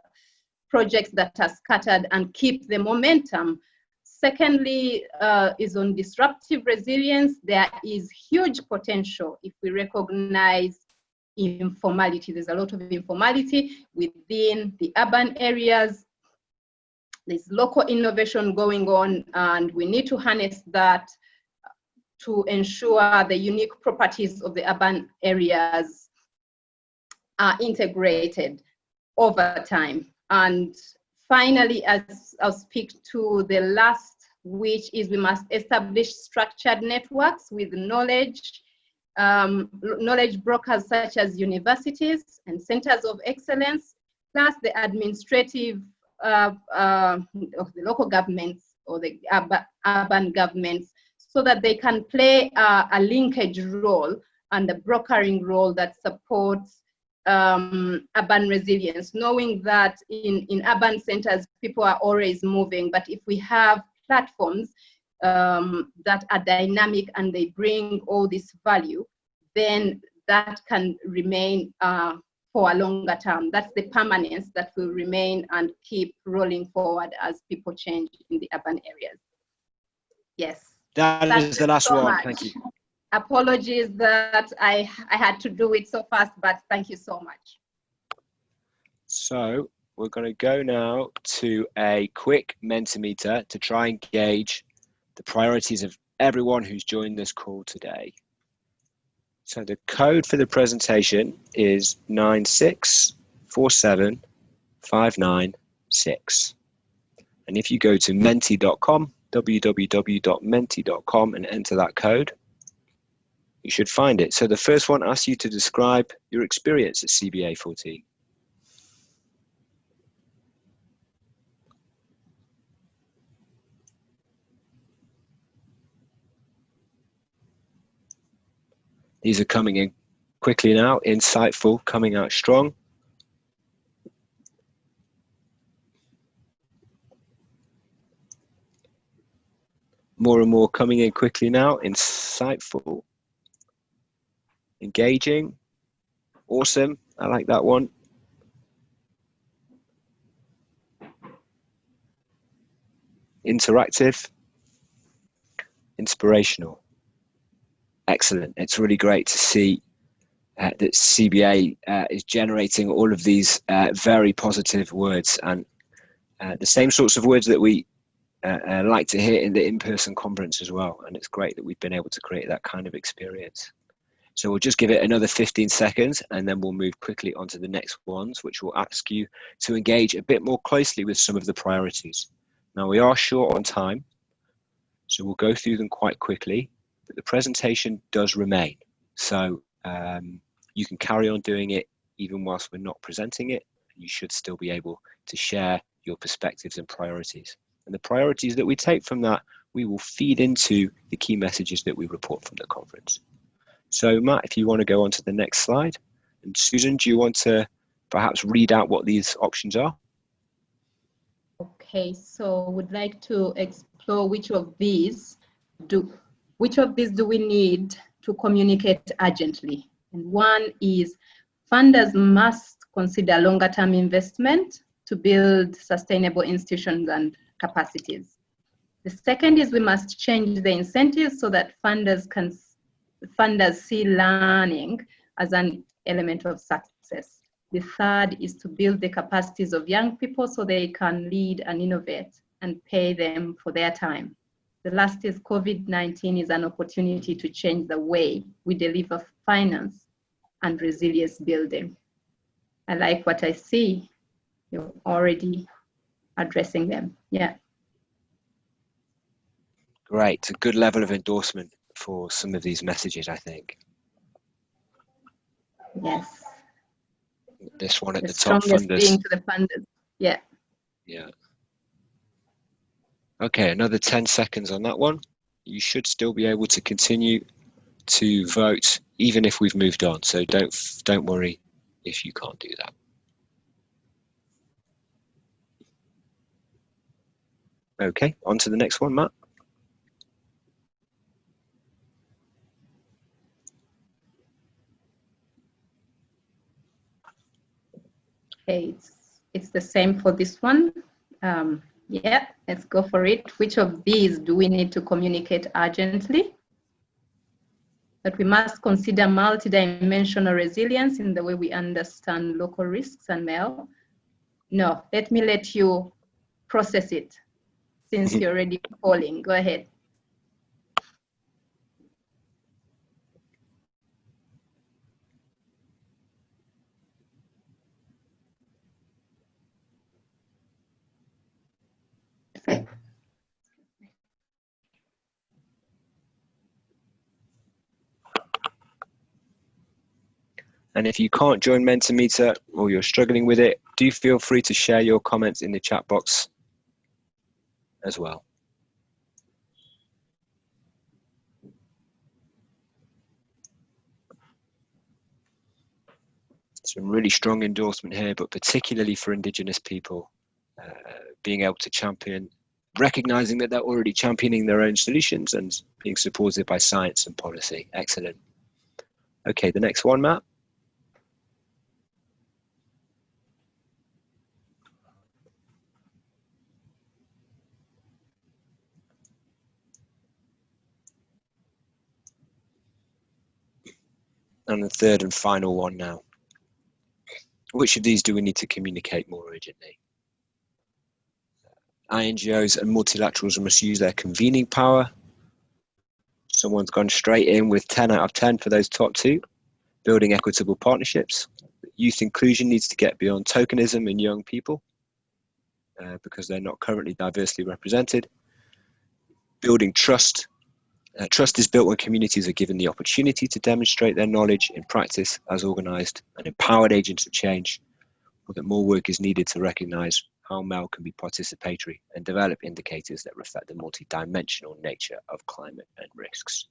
projects that are scattered and keep the momentum. Secondly, uh, is on disruptive resilience. There is huge potential if we recognize informality. There's a lot of informality within the urban areas there's local innovation going on and we need to harness that to ensure the unique properties of the urban areas are integrated over time. And finally, as I'll speak to the last, which is we must establish structured networks with knowledge, um, knowledge brokers such as universities and centers of excellence, plus the administrative uh, uh, of the local governments or the urban governments so that they can play a linkage role and the brokering role that supports um, urban resilience, knowing that in, in urban centers, people are always moving, but if we have platforms um, that are dynamic and they bring all this value, then that can remain uh, for a longer term. That's the permanence that will remain and keep rolling forward as people change in the urban areas. Yes. That That's is the last so one. Much. Thank you. Apologies that I, I had to do it so fast, but thank you so much. So we're going to go now to a quick Mentimeter to try and gauge the priorities of everyone who's joined this call today. So the code for the presentation is 9647596. And if you go to menti.com, www.menti.com and enter that code, you should find it. So the first one asks you to describe your experience at CBA 14. These are coming in quickly now, insightful, coming out strong. more and more coming in quickly now. Insightful, engaging, awesome. I like that one. Interactive, inspirational. Excellent. It's really great to see uh, that CBA uh, is generating all of these uh, very positive words and uh, the same sorts of words that we uh, uh, like to hear in the in-person conference as well. And it's great that we've been able to create that kind of experience. So we'll just give it another 15 seconds and then we'll move quickly on to the next ones, which will ask you to engage a bit more closely with some of the priorities. Now we are short on time, so we'll go through them quite quickly, the presentation does remain. So um, you can carry on doing it even whilst we're not presenting it. You should still be able to share your perspectives and priorities. And the priorities that we take from that, we will feed into the key messages that we report from the conference. So Matt, if you want to go on to the next slide. And Susan, do you want to perhaps read out what these options are? Okay, so we'd like to explore which of these do which of these do we need to communicate urgently? And one is funders must consider longer term investment to build sustainable institutions and capacities. The second is we must change the incentives so that funders can funders see learning as an element of success. The third is to build the capacities of young people so they can lead and innovate and pay them for their time. The last is COVID-19 is an opportunity to change the way we deliver finance and resilience building. I like what I see. You're already addressing them. Yeah. Great. A good level of endorsement for some of these messages, I think. Yes. This one at the, the top funders. being to the funders. Yeah. Yeah. Okay, another 10 seconds on that one. You should still be able to continue to vote even if we've moved on. So don't don't worry if you can't do that. Okay, on to the next one, Matt. Okay, it's, it's the same for this one. Um, yeah, let's go for it. Which of these do we need to communicate urgently? That we must consider multidimensional resilience in the way we understand local risks and MEL. No, let me let you process it since mm-hmm. you're already calling. Go ahead. And if you can't join Mentimeter or you're struggling with it, do feel free to share your comments in the chat box as well. Some really strong endorsement here, but particularly for Indigenous people, uh, being able to champion, recognizing that they're already championing their own solutions and being supported by science and policy. Excellent. Okay, the next one, Matt. And the third and final one now. Which of these do we need to communicate more urgently? INGOs and multilaterals must use their convening power. Someone's gone straight in with 10 out of 10 for those top two. Building equitable partnerships. Youth inclusion needs to get beyond tokenism in young people uh, because they're not currently diversely represented. Building trust uh, trust is built when communities are given the opportunity to demonstrate their knowledge in practice as organised and empowered agents of change, or that more work is needed to recognise how MEL can be participatory and develop indicators that reflect the multidimensional nature of climate and risks.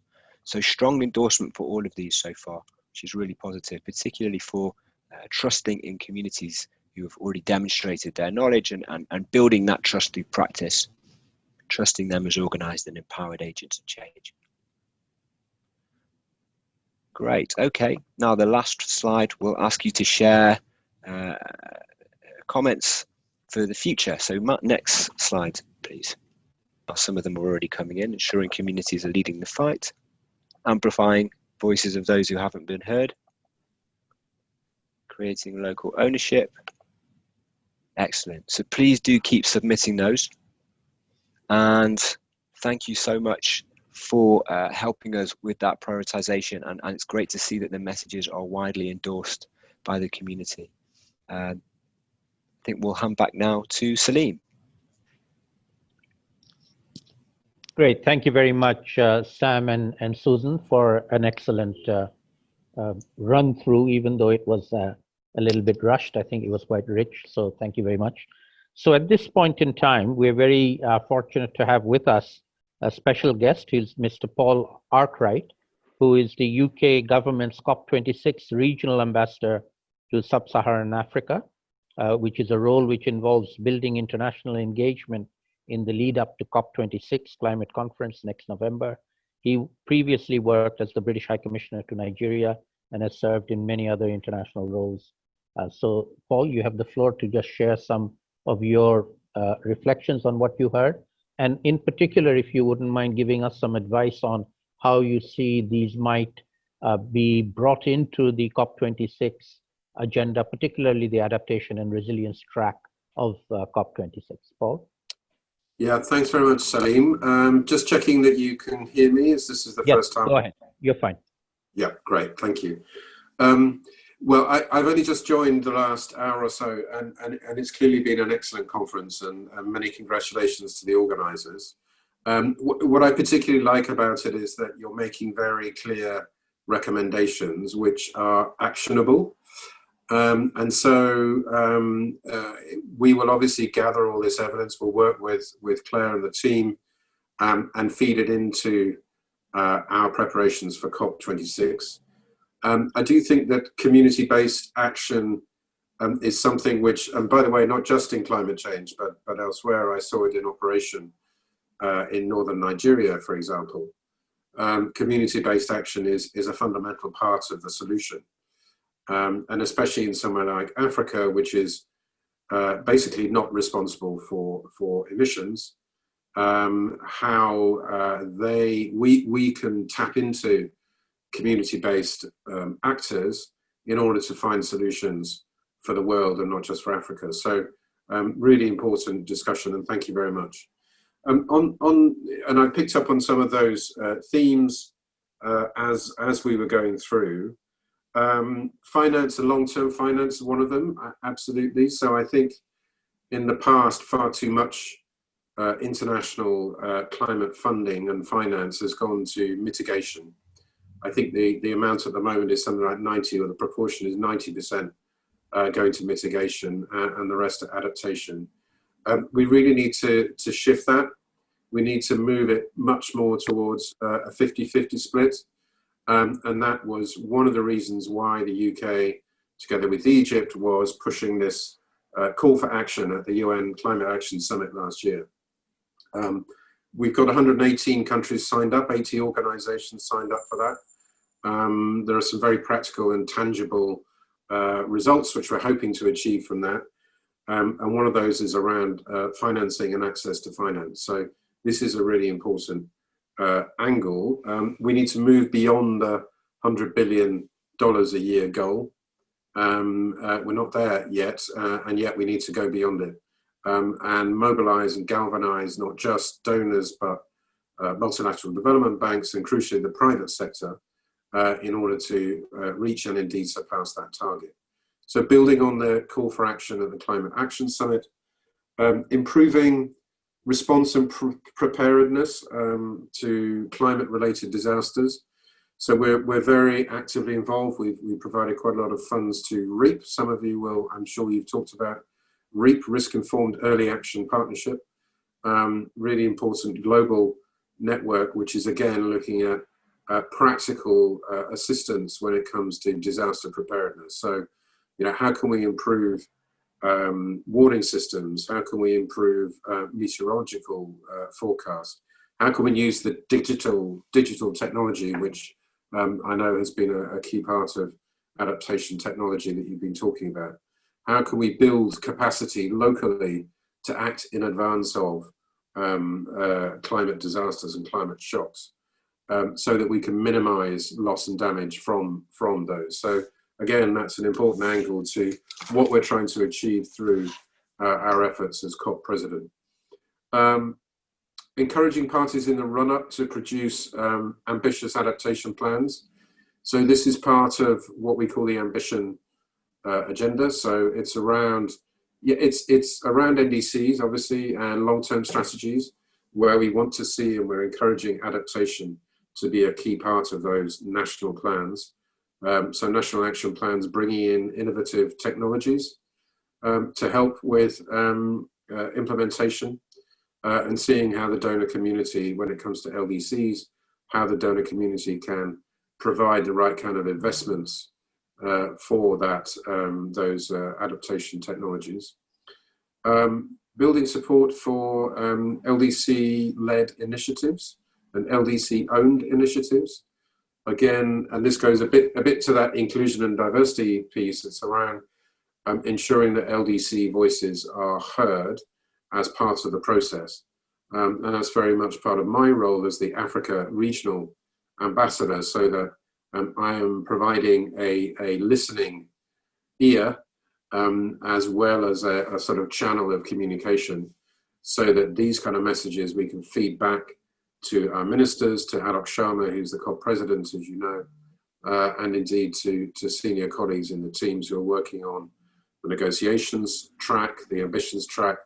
So strong endorsement for all of these so far, which is really positive, particularly for uh, trusting in communities who have already demonstrated their knowledge and, and, and building that trust through practice trusting them as organised and empowered agents of change. Great, okay. Now the last slide will ask you to share uh, comments for the future. So next slide, please. Some of them are already coming in, ensuring communities are leading the fight, amplifying voices of those who haven't been heard, creating local ownership. Excellent. So please do keep submitting those. And thank you so much for uh, helping us with that prioritization. And, and, it's great to see that the messages are widely endorsed by the community. Uh, I think we'll hand back now to Salim. Great. Thank you very much, uh, Sam and, and Susan, for an excellent uh, uh, run through, even though it was a little bit rushed. I think it was quite rich. So thank you very much. So at this point in time, we're very fortunate to have with us a special guest. He's Mr. Paul Arkwright, who is the UK government's COP26 regional ambassador to sub-Saharan Africa, uh, which is a role which involves building international engagement in the lead up to COP26 climate conference next November. He previously worked as the British High Commissioner to Nigeria and has served in many other international roles. Uh, so Paul, you have the floor to just share some of your uh, reflections on what you heard. And in particular, if you wouldn't mind giving us some advice on how you see these might uh, be brought into the COP26 agenda, particularly the adaptation and resilience track of uh, COP26. Paul? Yeah, thanks very much, Salim. Um, just checking that you can hear me as this is the yep, first time. Go ahead. You're fine. Yeah, great. Thank you. Um, well, I, have only just joined the last hour or so, and, and, and it's clearly been an excellent conference, and, and many congratulations to the organisers. Um, what I particularly like about it is that you're making very clear recommendations which are actionable. Um, and so um, uh, we will obviously gather all this evidence. We'll work with, with Claire and the team um, and feed it into uh, our preparations for COP26. Um, I do think that community-based action um, is something which, and by the way, not just in climate change, but, but elsewhere, I saw it in operation uh, in northern Nigeria, for example. Um, community-based action is, is a fundamental part of the solution. Um, and especially in somewhere like Africa, which is uh, basically not responsible for, for emissions, um, how uh, they, we, we can tap into community-based um, actors in order to find solutions for the world and not just for Africa. So um, really important discussion and thank you very much. Um, on, on, and I picked up on some of those uh, themes uh, as, as we were going through. Um, finance and long-term finance one of them, absolutely. So I think in the past, far too much uh, international uh, climate funding and finance has gone to mitigation I think the, the amount at the moment is something like 90 or the proportion is 90% uh, going to mitigation and, and, the rest to adaptation. Um, we really need to, to shift that. We need to move it much more towards uh, a 50-50 split. Um, and that was one of the reasons why the UK, together with Egypt, was pushing this uh, call for action at the UN Climate Action Summit last year. Um, we've got 118 countries signed up, 80 organizations signed up for that. Um, there are some very practical and tangible uh, results which we're hoping to achieve from that. Um, and one of those is around uh, financing and access to finance. So this is a really important uh, angle. Um, we need to move beyond the $100 billion a year goal. Um, uh, we're not there yet, uh, and yet we need to go beyond it um, and mobilize and galvanize not just donors, but uh, multilateral development banks and crucially the private sector uh, in order to uh, reach and indeed surpass that target. So building on the call for action at the Climate Action Summit, um, improving response and pr preparedness um, to climate related disasters. So we're, we're very actively involved. We've, we provided quite a lot of funds to REAP. Some of you will, I'm sure you've talked about REAP, Risk Informed Early Action Partnership. Um, really important global network, which is again looking at uh, practical uh, assistance when it comes to disaster preparedness. So, you know, how can we improve um, warning systems? How can we improve uh, meteorological uh, forecasts? How can we use the digital digital technology, which um, I know has been a, a, key part of adaptation technology that you've been talking about? How can we build capacity locally to act in advance of um, uh, climate disasters and climate shocks um, so that we can minimize loss and damage from, from those? So again, that's an important angle to what we're trying to achieve through uh, our efforts as COP president. Um, encouraging parties in the run-up to produce um, ambitious adaptation plans. So this is part of what we call the ambition uh, agenda. So it's around, yeah, it's it's around NDCs obviously and long-term strategies where we want to see and we're encouraging adaptation to be a key part of those national plans. Um, so national action plans bringing in innovative technologies um, to help with um, uh, implementation uh, and seeing how the donor community, when it comes to LDCs, how the donor community can provide the right kind of investments uh, for that um, those uh, adaptation technologies. Um, building support for um, LDC-led initiatives and LDC-owned initiatives again, and this goes a bit a bit to that inclusion and diversity piece. It's around um, ensuring that LDC voices are heard as part of the process. Um, and that's very much part of my role as the Africa regional ambassador, so that um, I am providing a, a listening ear um, as well as a, a sort of channel of communication so that these kind of messages we can feed back to our ministers, to Alok Sharma, who's the co-president, as you know, uh, and indeed to, to senior colleagues in the teams who are working on the negotiations track, the ambitions track,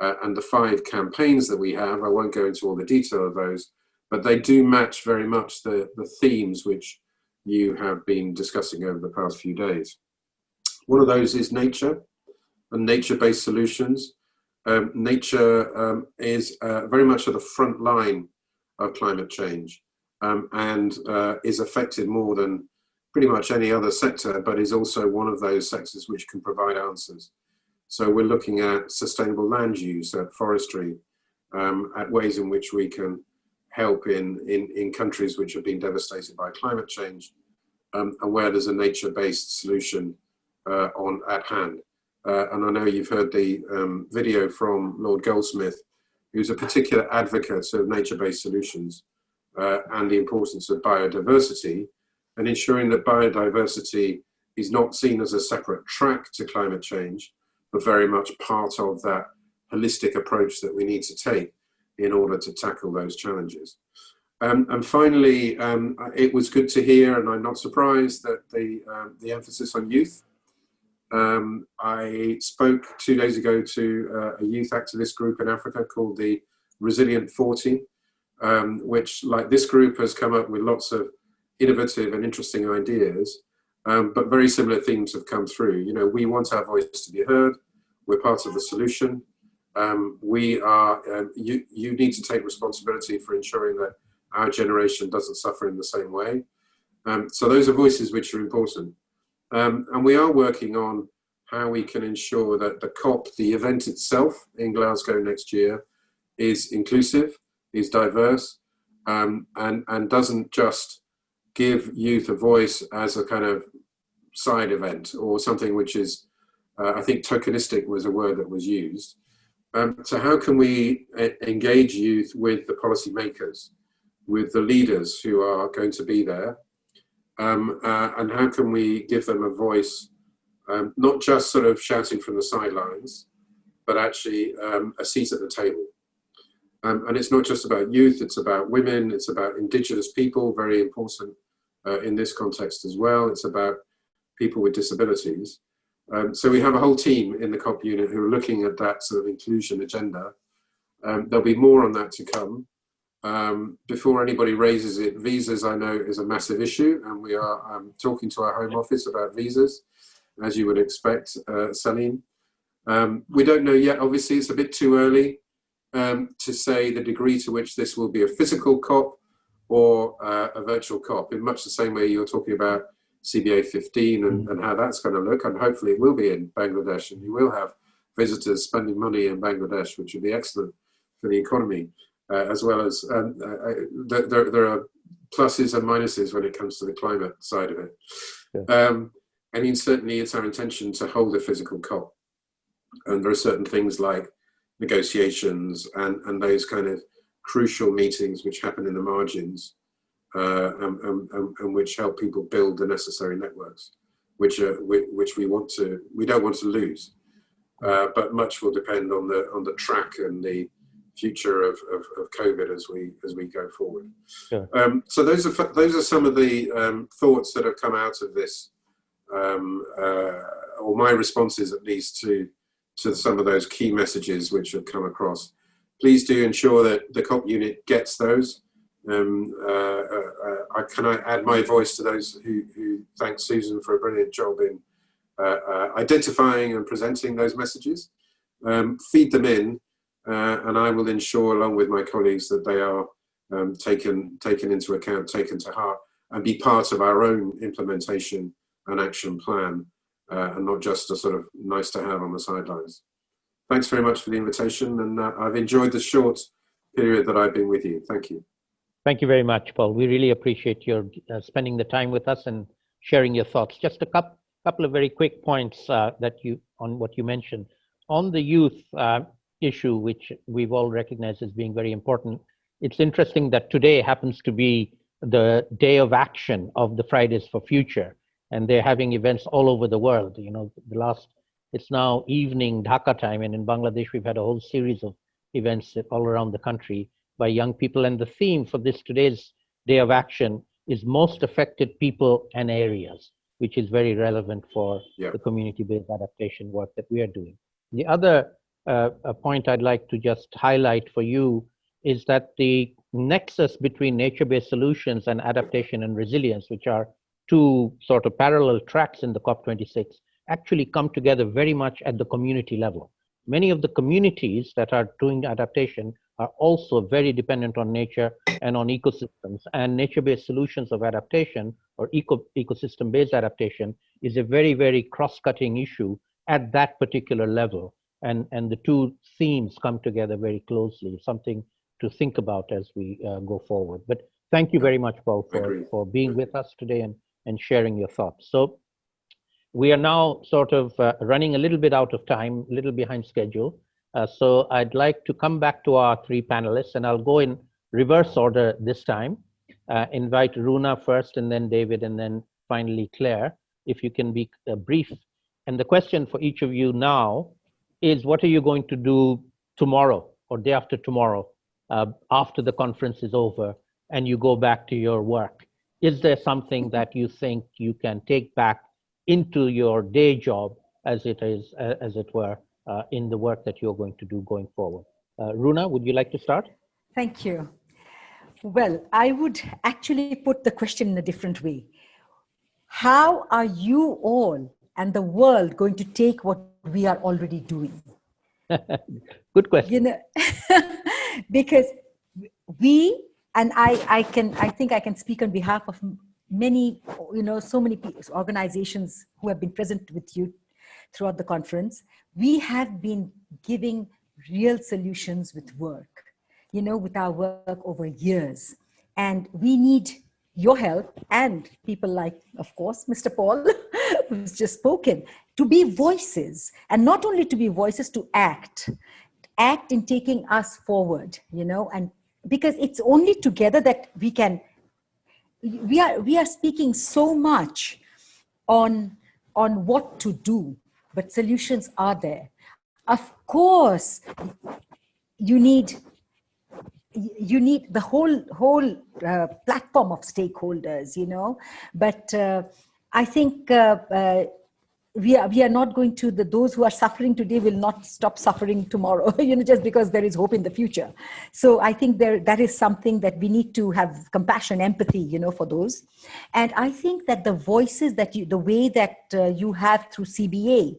uh, and the five campaigns that we have. I won't go into all the detail of those, but they do match very much the, the themes which you have been discussing over the past few days. One of those is nature and nature-based solutions. Um, nature um, is uh, very much at the front line of climate change um, and uh, is affected more than pretty much any other sector, but is also one of those sectors which can provide answers. So we're looking at sustainable land use, at forestry, um, at ways in which we can help in, in, in countries which have been devastated by climate change um, and where there's a nature-based solution uh, on at hand. Uh, and I know you've heard the um, video from Lord Goldsmith who's a particular advocate of nature-based solutions uh, and the importance of biodiversity and ensuring that biodiversity is not seen as a separate track to climate change, but very much part of that holistic approach that we need to take in order to tackle those challenges. Um, and finally, um, it was good to hear, and I'm not surprised, that the, um, the emphasis on youth um, I spoke two days ago to uh, a youth activist group in Africa called the Resilient 40, um, which like this group has come up with lots of innovative and interesting ideas, um, but very similar themes have come through. You know, we want our voice to be heard. We're part of the solution. Um, we are, um, you, you need to take responsibility for ensuring that our generation doesn't suffer in the same way. Um, so those are voices which are important. Um, and we are working on how we can ensure that the COP, the event itself in Glasgow next year, is inclusive, is diverse, um, and, and doesn't just give youth a voice as a kind of side event or something which is, uh, I think tokenistic was a word that was used. Um, so how can we uh, engage youth with the policymakers, with the leaders who are going to be there, um, uh, and how can we give them a voice, um, not just sort of shouting from the sidelines, but actually um, a seat at the table. Um, and it's not just about youth, it's about women, it's about indigenous people, very important uh, in this context as well. It's about people with disabilities. Um, so we have a whole team in the COP unit who are looking at that sort of inclusion agenda. Um, there'll be more on that to come. Um, before anybody raises it, visas I know is a massive issue and we are um, talking to our Home Office about visas, as you would expect, uh, Salim. Um, we don't know yet, obviously it's a bit too early um, to say the degree to which this will be a physical COP or uh, a virtual COP, in much the same way you're talking about CBA 15 and, and how that's going to look. And hopefully it will be in Bangladesh and you will have visitors spending money in Bangladesh, which would be excellent for the economy, uh, as well as um, uh, there, there are pluses and minuses when it comes to the climate side of it. Yeah. Um, I mean, certainly it's our intention to hold a physical COP. And there are certain things like negotiations and, and those kind of crucial meetings which happen in the margins uh, and, and, and, which help people build the necessary networks, which, are, which we want to, we don't want to lose. Uh, but much will depend on the on the track and the future of, of, of COVID as we as we go forward. Sure. Um, so those are those are some of the um, thoughts that have come out of this, um, uh, or my responses at least to to some of those key messages which have come across. Please do ensure that the COP unit gets those. Um, uh, uh, uh can I add my voice to those who, who thank Susan for a brilliant job in identifying and presenting those messages. Um, feed them in and I will ensure along with my colleagues that they are um, taken, taken into account, taken to heart and be part of our own implementation and action plan uh, and not just a sort of nice to have on the sidelines. Thanks very much for the invitation and uh, I've enjoyed the short period that I've been with you. Thank you. Thank you very much, Paul. We really appreciate your uh, spending the time with us and sharing your thoughts. Just a couple, couple of very quick points uh, that you on what you mentioned. On the youth uh, issue, which we've all recognized as being very important, it's interesting that today happens to be the day of action of the Fridays for Future and they're having events all over the world. You know, the last, it's now evening Dhaka time, and in Bangladesh, we've had a whole series of events all around the country by young people. And the theme for this today's day of action is most affected people and areas, which is very relevant for yeah. the community-based adaptation work that we are doing. The other uh, point I'd like to just highlight for you is that the nexus between nature-based solutions and adaptation and resilience, which are two sort of parallel tracks in the COP26 actually come together very much at the community level. Many of the communities that are doing adaptation are also very dependent on nature and on ecosystems and nature-based solutions of adaptation or eco ecosystem-based adaptation is a very, very cross-cutting issue at that particular level. And, and the two themes come together very closely, something to think about as we uh, go forward. But thank you very much, Paul, for, for being with us today and and sharing your thoughts. So we are now sort of uh, running a little bit out of time, a little behind schedule. Uh, so I'd like to come back to our three panelists and I'll go in reverse order this time. Uh, invite Runa first and then David and then finally Claire, if you can be uh, brief. And the question for each of you now is what are you going to do tomorrow or day after tomorrow uh, after the conference is over and you go back to your work? is there something that you think you can take back into your day job as it is, uh, as it were, uh, in the work that you're going to do going forward? Uh, Runa, would you like to start? Thank you. Well, I would actually put the question in a different way. How are you all and the world going to take what we are already doing? (laughs) Good question. You know, (laughs) because we and I, I can, I think I can speak on behalf of many, you know, so many organizations who have been present with you throughout the conference. We have been giving real solutions with work, you know, with our work over years. And we need your help and people like, of course, Mr. Paul, (laughs) who's just spoken, to be voices and not only to be voices, to act, act in taking us forward, you know, and because it's only together that we can we are we are speaking so much on on what to do but solutions are there. Of course you need you need the whole whole uh, platform of stakeholders you know. But uh, i think uh, uh we are we are not going to the those who are suffering today will not stop suffering tomorrow (laughs) you know just because there is hope in the future. So i think there that is something that we need to have compassion empathy you know for those. And i think that the voices that you the way that uh, you have through cba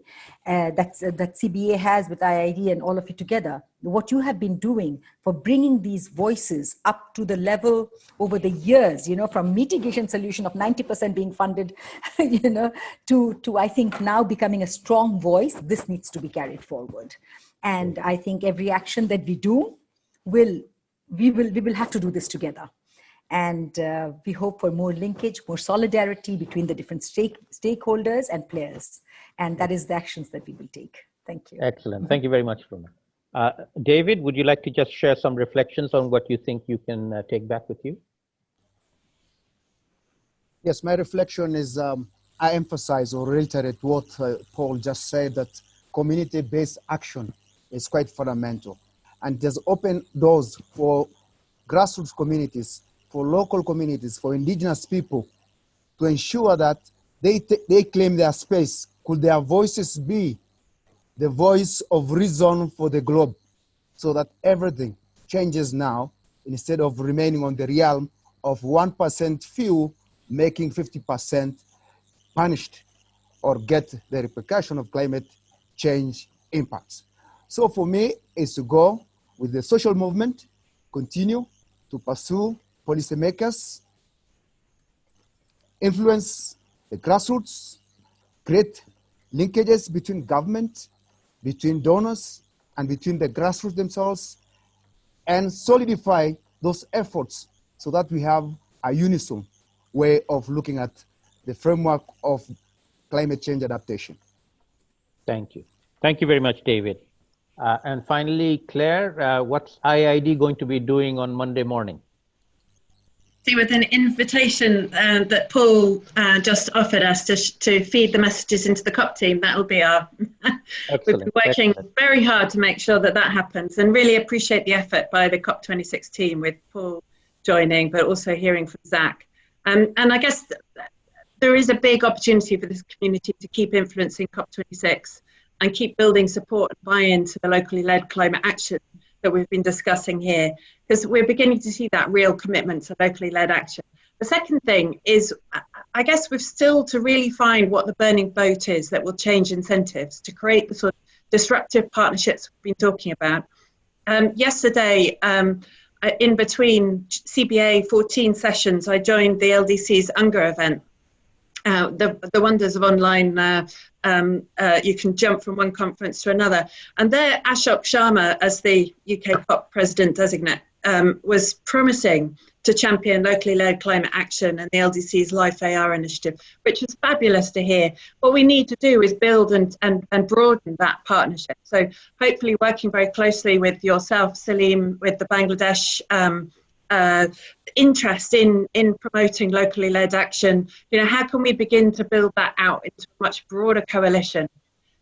uh, that, that CBA has with IIED and all of you together, what you have been doing for bringing these voices up to the level over the years, you know, from mitigation solution of 90% being funded, (laughs) you know, to, to I think now becoming a strong voice, this needs to be carried forward. And I think every action that we do will, we will, we will have to do this together. And uh, we hope for more linkage, more solidarity between the different stake, stakeholders and players. And that is the actions that we will take. Thank you. Excellent. Thank you very much, Runa. Uh, David, would you like to just share some reflections on what you think you can uh, take back with you? Yes, my reflection is um, I emphasize or reiterate what uh, Paul just said that community-based action is quite fundamental and there's open doors for grassroots communities, for local communities, for indigenous people to ensure that they, they claim their space could their voices be the voice of reason for the globe so that everything changes now instead of remaining on the realm of 1% few making 50% punished or get the repercussion of climate change impacts. So for me, is to go with the social movement, continue to pursue policymakers, influence the grassroots, create linkages between government, between donors, and between the grassroots themselves, and solidify those efforts so that we have a unison way of looking at the framework of climate change adaptation. Thank you. Thank you very much, David. Uh, and finally, Claire, uh, what's IIED going to be doing on Monday morning? See with an invitation uh, that Paul uh, just offered us to, to feed the messages into the COP team. That will be our. (laughs) we've been working Excellent. very hard to make sure that that happens, and really appreciate the effort by the COP26 team with Paul joining, but also hearing from Zach. Um, and I guess there is a big opportunity for this community to keep influencing COP26 and keep building support and buy-in to the locally led climate action that we've been discussing here, because we're beginning to see that real commitment to locally led action. The second thing is, I guess we've still to really find what the burning boat is that will change incentives to create the sort of disruptive partnerships we've been talking about. Um, yesterday, um, in between CBA 14 sessions, I joined the LDC's UNGA event uh, the, the wonders of online, uh, um, uh, you can jump from one conference to another. And there, Alok Sharma, as the UK COP president designate, um, was promising to champion locally led climate action and the LDC's Life AR initiative, which was fabulous to hear. What we need to do is build and, and, and broaden that partnership. So hopefully working very closely with yourself, Salim, with the Bangladesh um, uh, interest in in promoting locally led action you know how can we begin to build that out into a much broader coalition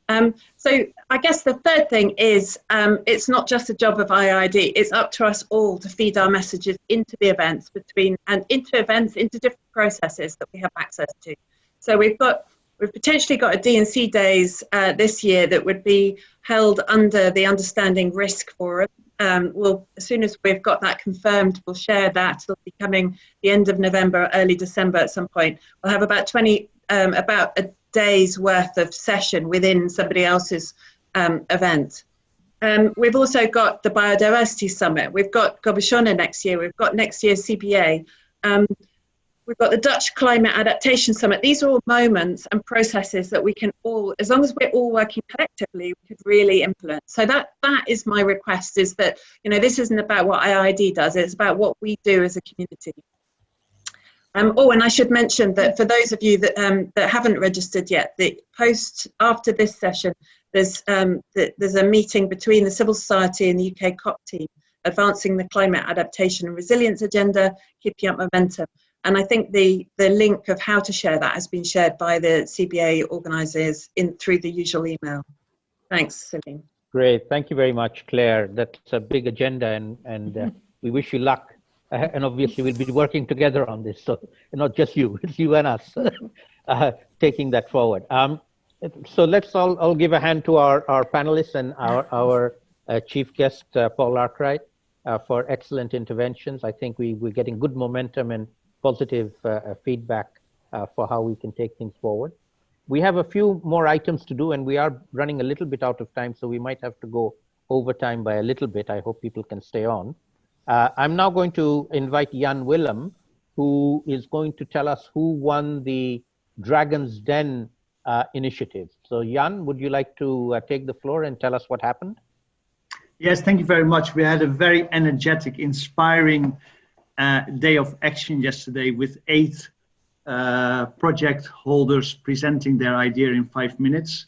um, so I guess the third thing is um, it's not just a job of IIED, it's up to us all to feed our messages into the events between and into events, into different processes that we have access to. So we've got we've potentially got a D&C days uh, this year that would be held under the Understanding Risk Forum um, we'll, as soon as we've got that confirmed, we'll share that. It'll be coming the end of November, early December at some point. We'll have about 20, um, about a day's worth of session within somebody else's um, event. Um, we've also got the Biodiversity Summit. We've got Gobeshona next year. We've got next year's CBA. We've got the Dutch Climate Adaptation Summit. These are all moments and processes that we can all, as long as we're all working collectively, we could really influence. So that that is my request: is that you know this isn't about what IIED does; it's about what we do as a community. Um, oh, and I should mention that for those of you that um, that haven't registered yet, the post after this session, there's um, the, there's a meeting between the civil society and the UK COP team, advancing the climate adaptation and resilience agenda, keeping up momentum. And I think the, the link of how to share that has been shared by the CBA organisers in through the usual email. Thanks, Salim. Great, thank you very much, Claire. That's a big agenda, and and uh, (laughs) we wish you luck. Uh, and obviously, we'll be working together on this. So not just you, (laughs) it's you and us (laughs) uh, taking that forward. Um, so let's all, all give a hand to our, our panelists and our our uh, chief guest, uh, Paul Arkwright, uh, for excellent interventions. I think we we're getting good momentum and positive uh, uh, feedback uh, for how we can take things forward. we have a few more items to do and we are running a little bit out of time, so we might have to go over time by a little bit. I hope people can stay on. Uh, I'm now going to invite Jan Willem, who is going to tell us who won the Dragon's Den uh, initiative. So Jan, would you like to uh, take the floor and tell us what happened? Yes, thank you very much. We had a very energetic, inspiring uh, day of action yesterday with eight uh, project holders presenting their idea in five minutes.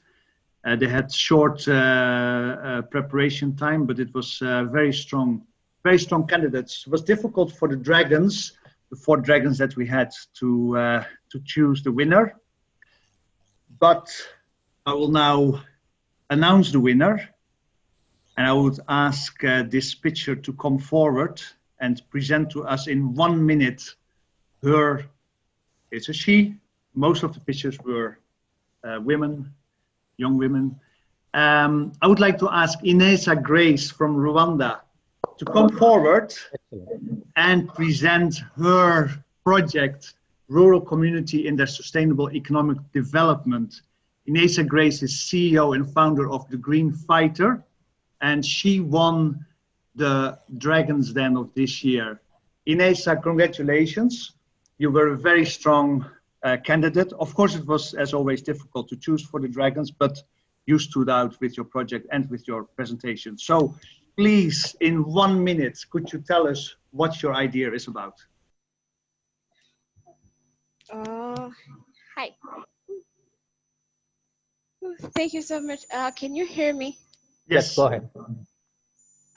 Uh, they had short uh, uh, preparation time, but it was uh, very strong, very strong candidates. It was difficult for the dragons, the four dragons that we had to to choose the winner. But I will now announce the winner and I would ask this picture to come forward and present to us in one minute her, it's a she, most of the pictures were uh, women, young women. Um, I would like to ask Ineza Grace from Rwanda to come forward and present her project, Rural Community in their Sustainable Economic Development. Ineza Grace is CEO and founder of The Green Fighter, and she won the Dragons Den of this year. Ineza, congratulations. You were a very strong uh, candidate. Of course, it was, as always, difficult to choose for the Dragons, but you stood out with your project and with your presentation. So please, in one minute, could you tell us what your idea is about? Uh, hi. Thank you so much. Uh, can you hear me? Yes, go ahead.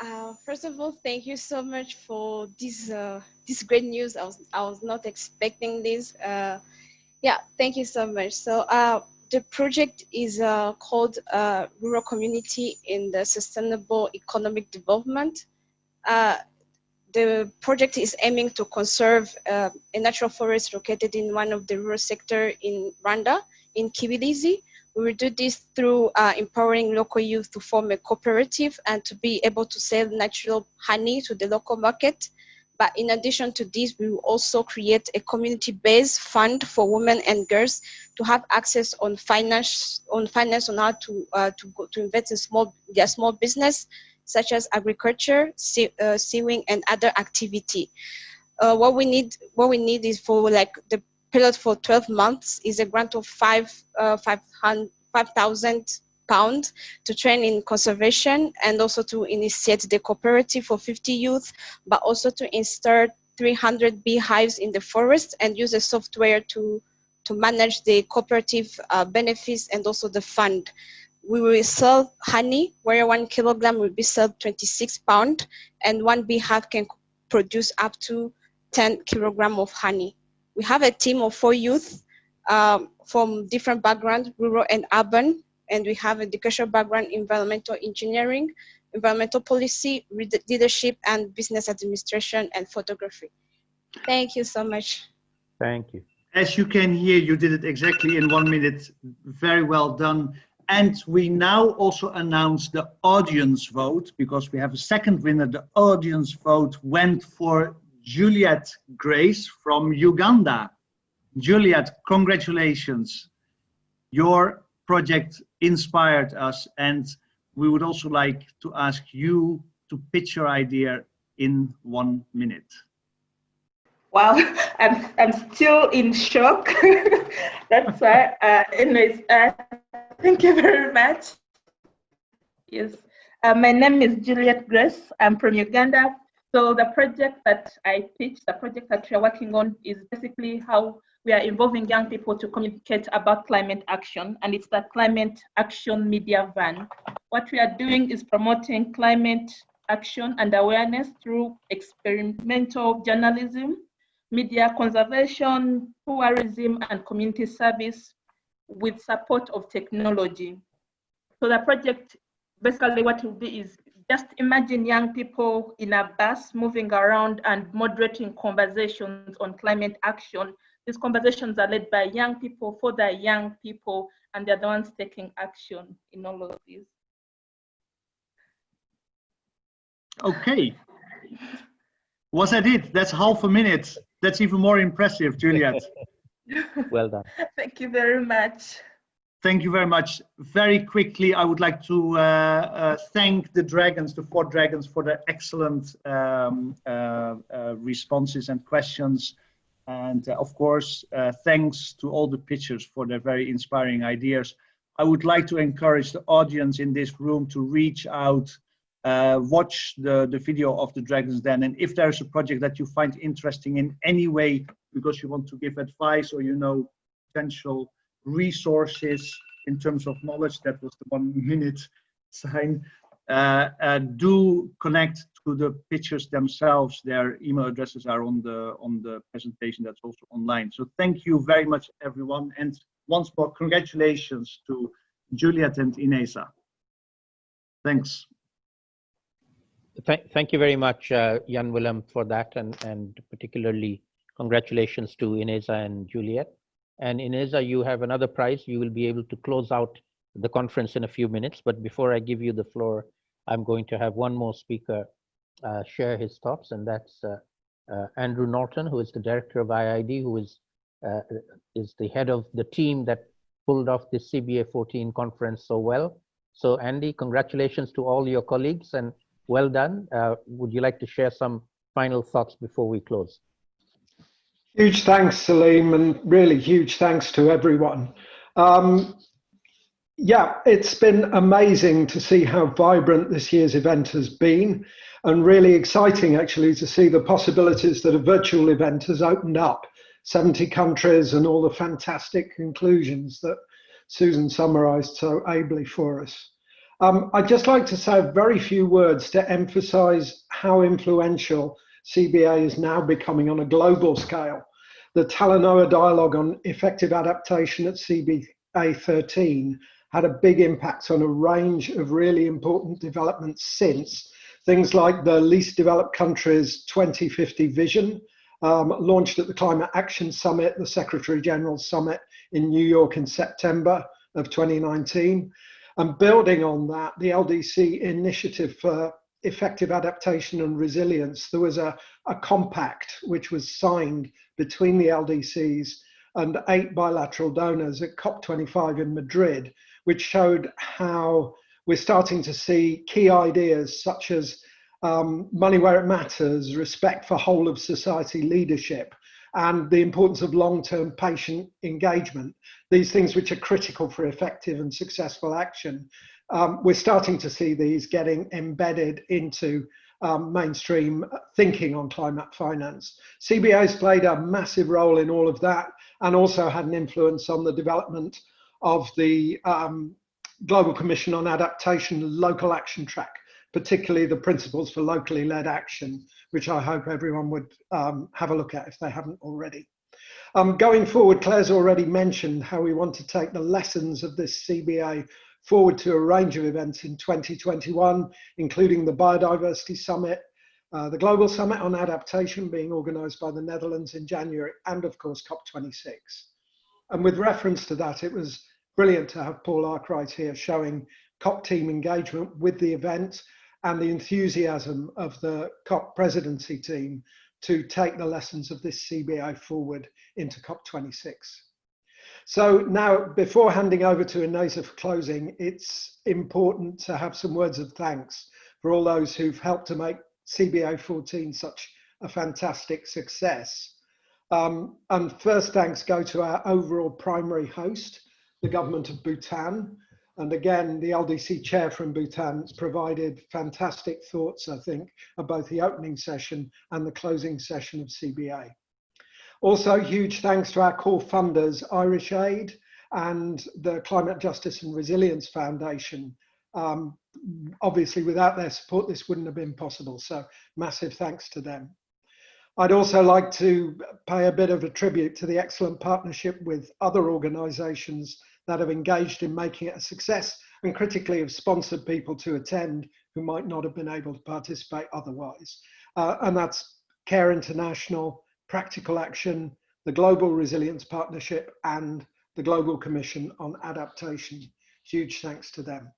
Uh, first of all, thank you so much for this uh, this great news. I was I was not expecting this. Uh, yeah, thank you so much. So uh, the project is uh, called Rural Community in the Sustainable Economic Development. The project is aiming to conserve a natural forest located in one of the rural sector in Rwanda, in Kibirizi. We will do this through uh, empowering local youth to form a cooperative and to be able to sell natural honey to the local market. But in addition to this, we will also create a community-based fund for women and girls to have access on finance on finance on how to uh, to go, to invest in small their small business such as agriculture, uh, sewing, and other activity. Uh, what we need what we need is for like the period for 12 months is a grant of five, uh, 5,000 pounds to train in conservation and also to initiate the cooperative for 50 youth, but also to install 300 beehives in the forest and use a software to, to manage the cooperative uh, benefits and also the fund. We will sell honey, where one kilogram will be sold 26 pound and one beehive can produce up to 10 kilogram of honey we have a team of four youth um, from different backgrounds, rural and urban, and we have educational background, environmental engineering, environmental policy, leadership, and business administration and photography. Thank you so much. Thank you. As you can hear, you did it exactly in one minute. Very well done. And we now also announce the audience vote because we have a second winner. The audience vote went for Juliet Grace from Uganda. Juliet, congratulations. Your project inspired us and we would also like to ask you to pitch your idea in one minute. Wow, (laughs) I'm, I'm still in shock. (laughs) That's why, uh, anyways, uh, thank you very much. Yes, uh, my name is Juliet Grace. I'm from Uganda. So the project that I pitched, the project that we're working on is basically how we are involving young people to communicate about climate action, and it's the Climate Action Media Van. What we are doing is promoting climate action and awareness through experimental journalism, media conservation, tourism, and community service with support of technology. So the project, basically what it will be is just imagine young people in a bus moving around and moderating conversations on climate action. These conversations are led by young people for the young people, and they're the ones taking action in all of this. Okay. Was that it? That's half a minute. That's even more impressive, Juliet. well done. (laughs) Thank you very much. Thank you very much. Very quickly, I would like to uh, uh, thank the Dragons, the four Dragons, for their excellent um, uh, uh responses and questions. And uh, of course, uh, thanks to all the pitchers for their very inspiring ideas. I would like to encourage the audience in this room to reach out, watch the, the video of the Dragons Den. And if there's a project that you find interesting in any way, because you want to give advice or you know potential resources in terms of knowledge, that was the one (laughs) minute sign, uh, uh, do connect to the pictures themselves. Their email addresses are on the on the presentation that's also online. So thank you very much, everyone. And once more, congratulations to Juliet and Ineza. Thanks. Th thank you very much, uh, Jan Willem, for that, and, and particularly congratulations to Ineza and Juliet. And Ineza, you have another prize. You will be able to close out the conference in a few minutes. But before I give you the floor, I'm going to have one more speaker uh, share his thoughts, and that's uh, uh, Andrew Norton, who is the director of IIED, who is uh, is the head of the team that pulled off this CBA 14 conference so well. So Andy, congratulations to all your colleagues and well done. Uh, would you like to share some final thoughts before we close? Huge thanks, Salim, and really huge thanks to everyone. Um, yeah, it's been amazing to see how vibrant this year's event has been, and really exciting actually to see the possibilities that a virtual event has opened up 70 countries and all the fantastic conclusions that Susan summarized so ably for us. Um, I'd just like to say a very few words to emphasize how influential CBA is now becoming on a global scale. The Talanoa dialogue on effective adaptation at CBA 13 had a big impact on a range of really important developments since. Things like the least developed countries 2050 vision, um, launched at the Climate Action Summit, the Secretary General Summit in New York in September of 2019. And building on that, the LDC initiative for effective adaptation and resilience, there was a, a compact which was signed between the LDCs and eight bilateral donors at COP25 in Madrid, which showed how we're starting to see key ideas such as um, money where it matters, respect for whole of society leadership, and the importance of long-term patient engagement. These things which are critical for effective and successful action um, we're starting to see these getting embedded into um, mainstream thinking on climate finance. CBA has played a massive role in all of that and also had an influence on the development of the um, Global Commission on Adaptation local action track, particularly the principles for locally led action, which I hope everyone would um, have a look at if they haven't already. Um, going forward, Claire's already mentioned how we want to take the lessons of this CBA forward to a range of events in 2021, including the Biodiversity Summit, uh, the Global Summit on Adaptation being organised by the Netherlands in January, and of course COP26. And with reference to that, it was brilliant to have Paul Arkwright here showing COP team engagement with the event and the enthusiasm of the COP presidency team to take the lessons of this CBA forward into COP26. So now, before handing over to Ineza for closing, it's important to have some words of thanks for all those who've helped to make CBA 14 such a fantastic success. Um, and first thanks go to our overall primary host, the government of Bhutan. And again, the LDC chair from Bhutan has provided fantastic thoughts, I think, of both the opening session and the closing session of CBA. Also, huge thanks to our core funders, Irish Aid and the Climate Justice and Resilience Foundation. Um, obviously, without their support, this wouldn't have been possible. So massive thanks to them. I'd also like to pay a bit of a tribute to the excellent partnership with other organisations that have engaged in making it a success and critically have sponsored people to attend who might not have been able to participate otherwise. Uh, and that's CARE International, Practical Action, the Global Resilience Partnership, and the Global Commission on Adaptation. Huge thanks to them.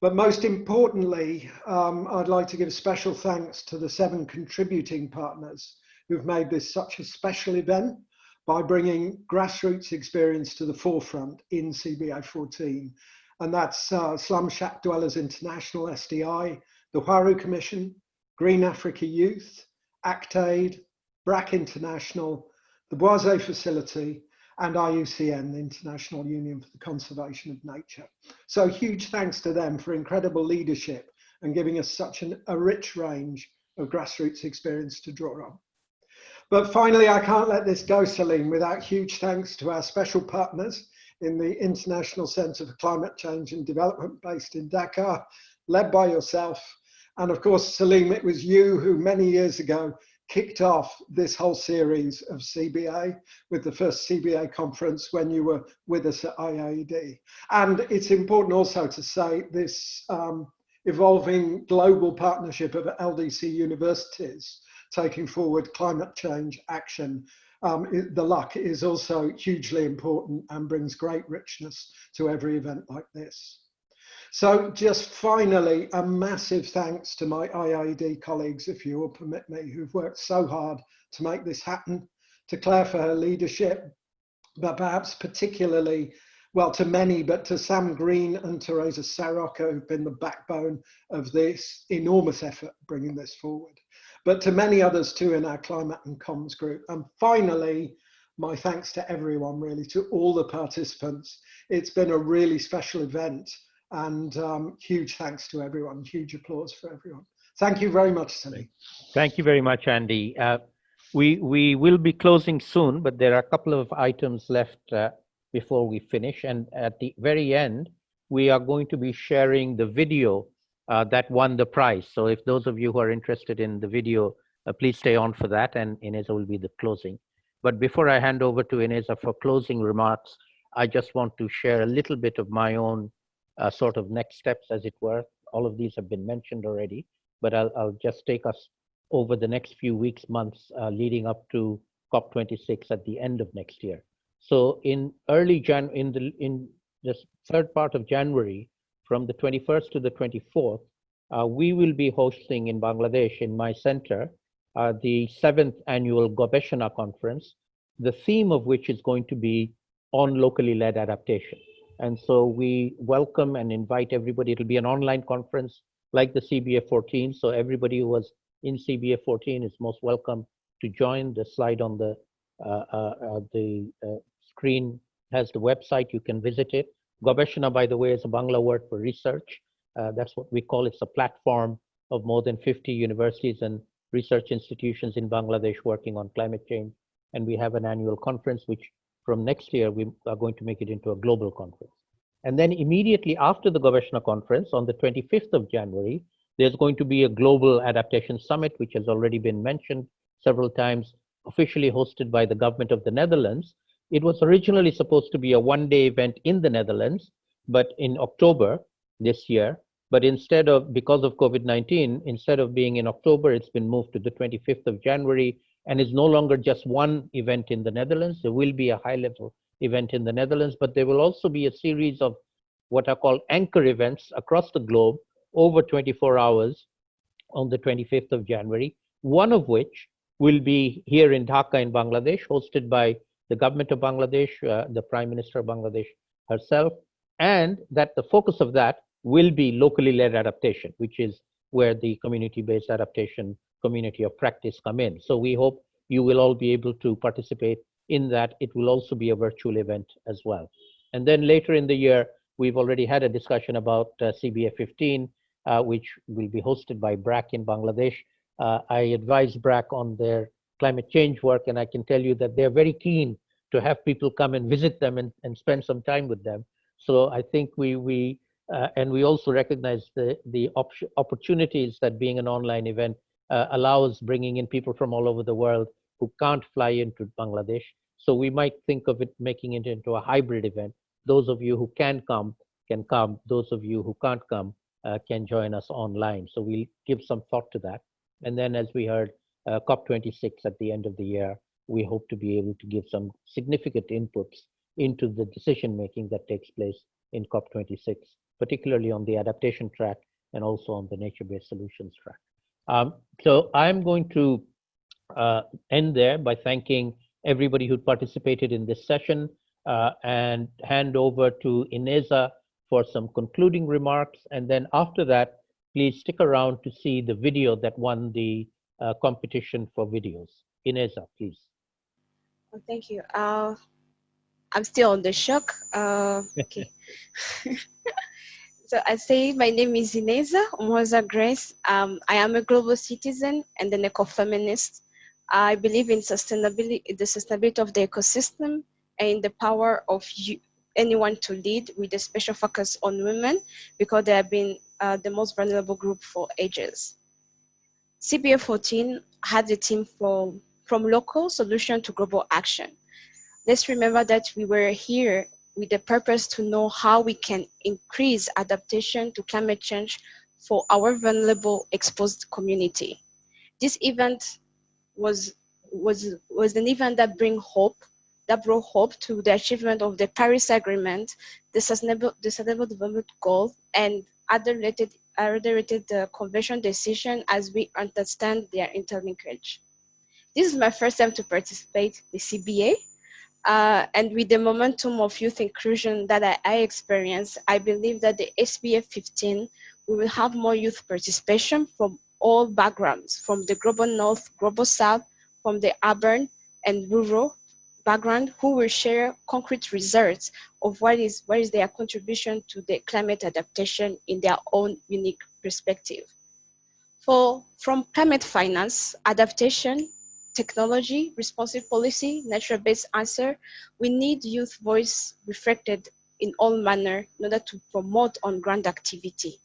But most importantly, um, I'd like to give special thanks to the seven contributing partners who've made this such a special event, by bringing grassroots experience to the forefront in CBA 14. And that's uh, Slum Shack Dwellers International, SDI, the Huairou Commission, Green Africa Youth, ActAid, BRAC International, the Boisé Facility, and IUCN, the International Union for the Conservation of Nature. So huge thanks to them for incredible leadership and giving us such an, a rich range of grassroots experience to draw on. But finally, I can't let this go, Salim, without huge thanks to our special partners in the International Centre for Climate Change and Development based in Dhaka, led by yourself. And of course, Salim, it was you who many years ago kicked off this whole series of CBA with the first CBA conference when you were with us at IIED. And it's important also to say this um, evolving global partnership of LDC universities taking forward climate change action. Um, the luck is also hugely important and brings great richness to every event like this. So just finally, a massive thanks to my IIED colleagues, if you will permit me, who've worked so hard to make this happen, to Claire for her leadership, but perhaps particularly, well, to many, but to Sam Green and Teresa Sarocca, who've been the backbone of this enormous effort bringing this forward, but to many others too in our climate and comms group. And finally, my thanks to everyone, really, to all the participants. It's been a really special event and um, huge thanks to everyone, huge applause for everyone. Thank you very much, Sunny. Thank you very much, Andy. Uh, we, we will be closing soon, but there are a couple of items left uh, before we finish. And at the very end, we are going to be sharing the video uh, that won the prize. So if those of you who are interested in the video, uh, please stay on for that and Ineza will be the closing. But before I hand over to Ineza for closing remarks, I just want to share a little bit of my own uh, sort of next steps, as it were. All of these have been mentioned already, but I'll, I'll just take us over the next few weeks, months, uh, leading up to COP26 at the end of next year. So in early Jan, in the in the third part of January, from the 21st to the 24th, uh, we will be hosting in Bangladesh, in my center, uh, the seventh annual Gobeshona conference, the theme of which is going to be on locally led adaptation. And so we welcome and invite everybody. It'll be an online conference like the CBA 14. So everybody who was in CBA 14 is most welcome to join. The slide on the, uh, uh, uh, the uh, screen has the website. You can visit it. Gobeshona, by the way, is a Bangla word for research. Uh, that's what we call it's a platform of more than 50 universities and research institutions in Bangladesh working on climate change. And we have an annual conference, which from next year, we are going to make it into a global conference. And then immediately after the Gobeshona conference on the 25th of January, there's going to be a global adaptation summit, which has already been mentioned several times, officially hosted by the government of the Netherlands. It was originally supposed to be a one day event in the Netherlands, but in October this year, but instead of, because of COVID-19, instead of being in October, it's been moved to the 25th of January and it's no longer just one event in the Netherlands. There will be a high level event in the Netherlands, but there will also be a series of what are called anchor events across the globe over 24 hours on the 25th of January, one of which will be here in Dhaka in Bangladesh, hosted by the government of Bangladesh, uh, the Prime Minister of Bangladesh herself, and that the focus of that will be locally led adaptation, which is where the community-based adaptation community of practice come in. So we hope you will all be able to participate in that. It will also be a virtual event as well. And then later in the year, we've already had a discussion about uh, CBA 15, uh, which will be hosted by BRAC in Bangladesh. Uh, I advise BRAC on their climate change work, and I can tell you that they're very keen to have people come and visit them and, and spend some time with them. So I think we, we uh, and we also recognize the, the op opportunities that being an online event uh, allows bringing in people from all over the world who can't fly into Bangladesh. So we might think of it making it into a hybrid event. Those of you who can come can come. Those of you who can't come uh, can join us online. So we'll give some thought to that. And then as we heard, uh, COP26 at the end of the year, we hope to be able to give some significant inputs into the decision making that takes place in COP26, particularly on the adaptation track and also on the nature-based solutions track. Um, so I'm going to uh, end there by thanking everybody who participated in this session uh, and hand over to Ineza for some concluding remarks. And then after that, please stick around to see the video that won the uh, competition for videos. Ineza, please. Oh, thank you. Uh, I'm still on the shock. Uh, (laughs) okay. (laughs) so I say my name is Ineza Moza Grace. Um, I am a global citizen and an ecofeminist. I believe in sustainability, the sustainability of the ecosystem and in the power of you, anyone to lead with a special focus on women because they have been uh, the most vulnerable group for ages. CBA 14 had a team for, from local solution to global action. Let's remember that we were here with the purpose to know how we can increase adaptation to climate change for our vulnerable exposed community. This event was, was, was an event that bring hope that brought hope to the achievement of the Paris Agreement, the Sustainable, the Sustainable Development Goal, and other related, other related uh, convention decision as we understand their interlinkage. This is my first time to participate the CBA, uh, and with the momentum of youth inclusion that I, I experienced, I believe that the SBF 15 we will have more youth participation from all backgrounds, from the global north, global south, from the urban and rural background who will share concrete results of what is, what is their contribution to the climate adaptation in their own unique perspective. For, from climate finance, adaptation, technology, responsive policy, natural-based answer, we need youth voice reflected in all manner in order to promote on-ground activity.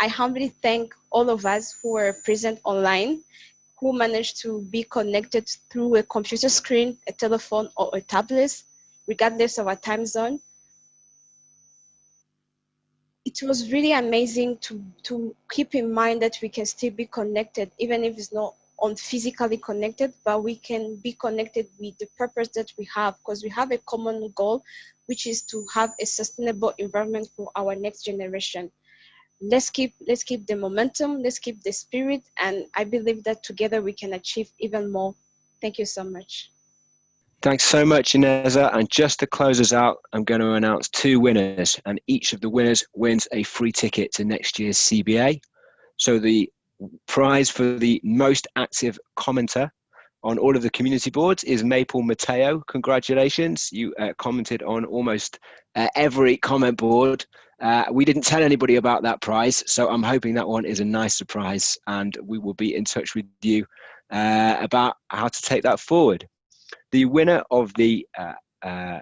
I humbly thank all of us who are present online who managed to be connected through a computer screen, a telephone, or a tablet, regardless of our time zone. It was really amazing to, to keep in mind that we can still be connected, even if it's not on physically connected, but we can be connected with the purpose that we have because we have a common goal, which is to have a sustainable environment for our next generation let's keep let's keep the momentum let's keep the spirit and i believe that together we can achieve even more thank you so much Thanks so much, Ineza. And just to close us out, I'm going to announce two winners, and each of the winners wins a free ticket to next year's CBA. So the prize for the most active commenter on all of the community boards is Maple Mateo. Congratulations. You uh, commented on almost uh, every comment board. Uh, we didn't tell anybody about that prize, so I'm hoping that one is a nice surprise and we will be in touch with you uh, about how to take that forward. The winner of the uh, uh,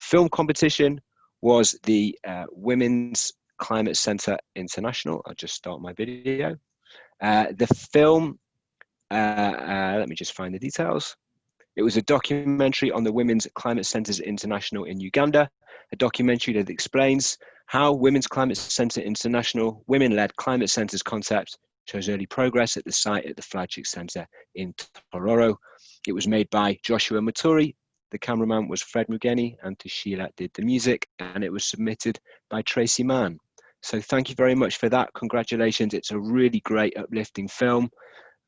film competition was the Women's Climate Centre International. I'll just start my video. The film uh, uh, let me just find the details. It was a documentary on the Women's Climate Centres International in Uganda, a documentary that explains how Women's Climate Centre International women-led climate centres concept shows early progress at the site at the flagship centre in Tororo. It was made by Joshua Maturi, the cameraman was Fred Mugeni, and Tashila did the music, and it was submitted by Tracy Mann. So thank you very much for that. Congratulations. It's a really great uplifting film.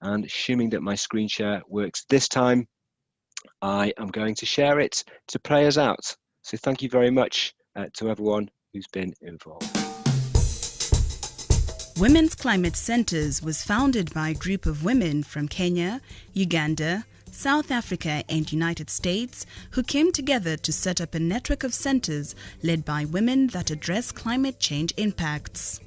And assuming that my screen share works this time, I am going to share it to play us out. So thank you very much uh, to everyone who's been involved. Women's Climate Centres was founded by a group of women from Kenya, Uganda, South Africa and United States who came together to set up a network of centres led by women that address climate change impacts.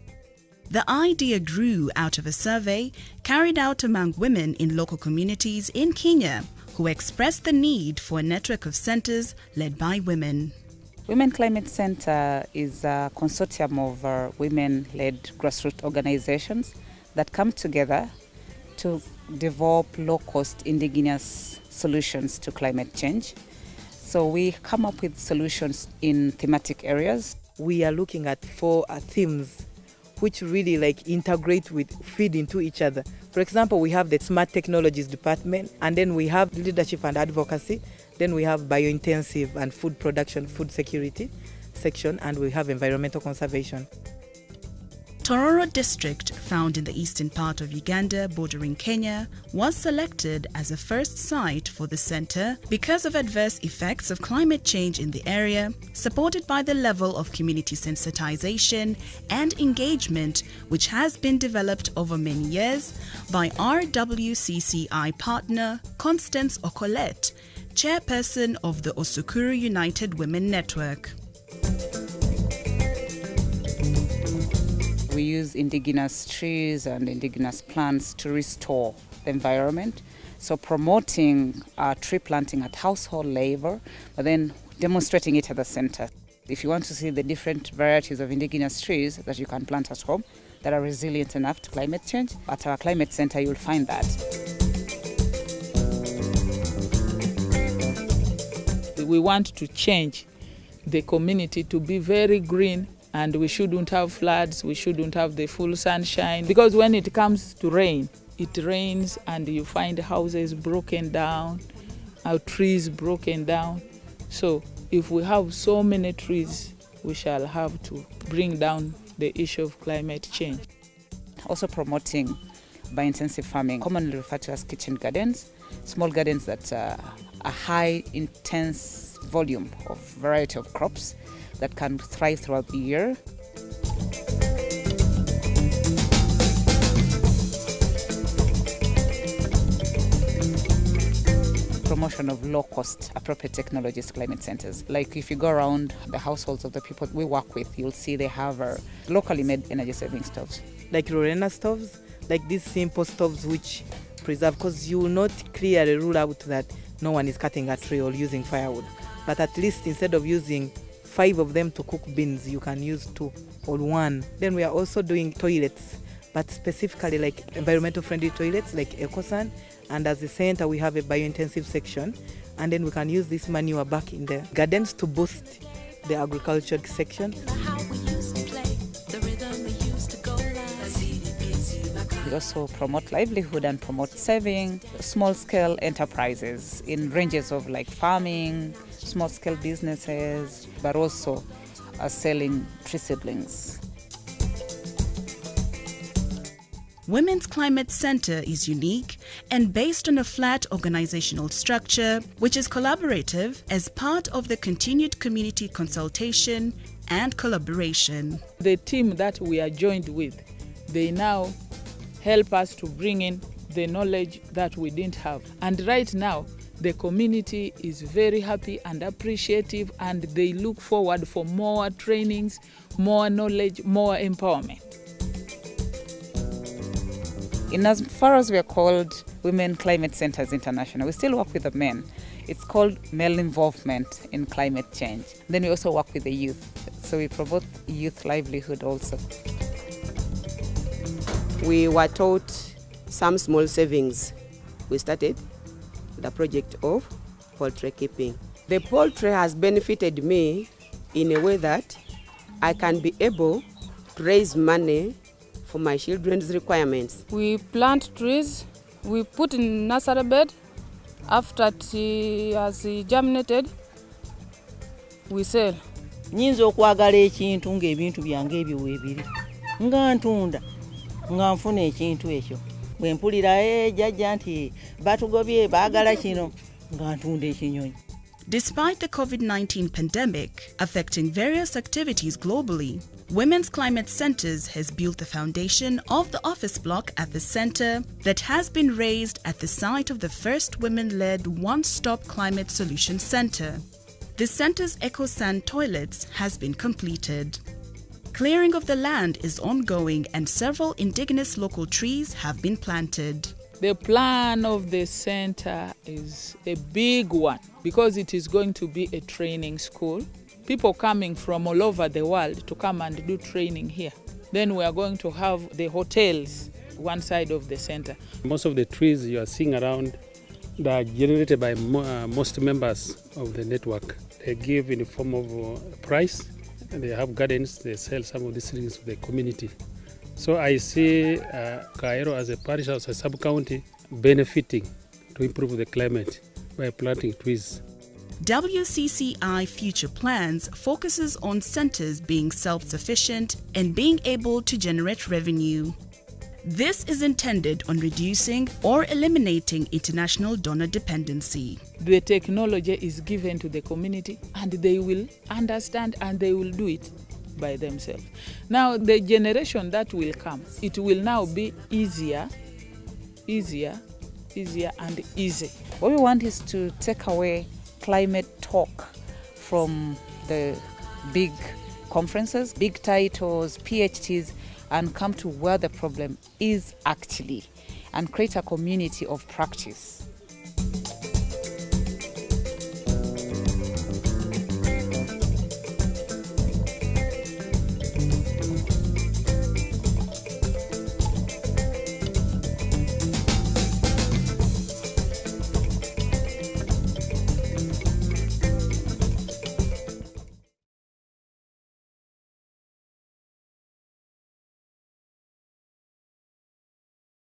The idea grew out of a survey carried out among women in local communities in Kenya who expressed the need for a network of centers led by women. Women Climate Center is a consortium of uh, women led grassroots organizations that come together to develop low cost indigenous solutions to climate change. So we come up with solutions in thematic areas. We are looking at four uh, themes which really like integrate with feed into each other. For example, we have the smart technologies department, and then we have leadership and advocacy. Then we have biointensive and food production, food security section, and we have environmental conservation. Tororo district, found in the eastern part of Uganda bordering Kenya, was selected as a first site for the center because of adverse effects of climate change in the area, supported by the level of community sensitization and engagement which has been developed over many years by RWCCI partner Constance Okolet, chairperson of the Osukuru United Women Network. We use indigenous trees and indigenous plants to restore the environment. So promoting uh, tree planting at household level, but then demonstrating it at the center. If you want to see the different varieties of indigenous trees that you can plant at home that are resilient enough to climate change, at our climate center you'll find that. We want to change the community to be very green and we shouldn't have floods, we shouldn't have the full sunshine. Because when it comes to rain, it rains and you find houses broken down, our trees broken down. So if we have so many trees, we shall have to bring down the issue of climate change. Also promoting biointensive farming, commonly referred to as kitchen gardens, small gardens that uh, are a high intense volume of variety of crops that can thrive throughout the year. Promotion of low cost appropriate technologies climate centers. Like if you go around the households of the people we work with, you'll see they have uh, locally made energy saving stoves. Like Lorena stoves, like these simple stoves which preserve, because you will not clearly rule out that no one is cutting a tree or using firewood. But at least instead of using five of them to cook beans, you can use two or one. Then we are also doing toilets, but specifically like environmental friendly toilets like EcoSan. And as a center, we have a biointensive section. And then we can use this manure back in the gardens to boost the agriculture section. We also promote livelihood and promote saving small scale enterprises in ranges of like farming, small scale businesses, but also are selling tree seedlings. Women's Climate Center is unique and based on a flat organizational structure, which is collaborative as part of the continued community consultation and collaboration. The team that we are joined with, they now help us to bring in the knowledge that we didn't have. And right now, the community is very happy and appreciative and they look forward for more trainings, more knowledge, more empowerment. In as far as we are called Women Climate Centers International, we still work with the men. It's called male involvement in climate change. Then we also work with the youth. So we promote youth livelihood also. We were taught some small savings. We started the project of poultry keeping. The poultry has benefited me in a way that I can be able to raise money for my children's requirements. We plant trees, we put in nursery bed. After it has germinated, we sell. nyinza okwagala ekintu ng'ebintu byange ebyo weebiri nga ntunda nga nfuna ekintu ekyo bwe mpulira jjajja eh, nti batugobye baagala kino nga ntunda ekinyonyi Despite the COVID 19 pandemic affecting various activities globally, Women's Climate Centers has built the foundation of the office block at the center that has been raised at the site of the first women led one stop climate solution center. The center's EcoSan toilets has been completed. Clearing of the land is ongoing and several indigenous local trees have been planted. The plan of the center is a big one because it is going to be a training school. People coming from all over the world to come and do training here. Then we are going to have the hotels one side of the center. Most of the trees you are seeing around they are generated by mo uh, most members of the network. They give in the form of uh, price and they have gardens, they sell some of these things to the community. So I see uh, Cairo as a parish, as a sub-county, benefiting to improve the climate by planting trees. WCCI Future Plans focuses on centers being self sufficient and being able to generate revenue. This is intended on reducing or eliminating international donor dependency. The technology is given to the community and they will understand and they will do it by themselves. Now, the generation that will come, it will now be easier, easier, easier, and easy. What we want is to take away climate talk from the big conferences, big titles, PhDs, and come to where the problem is actually and create a community of practice.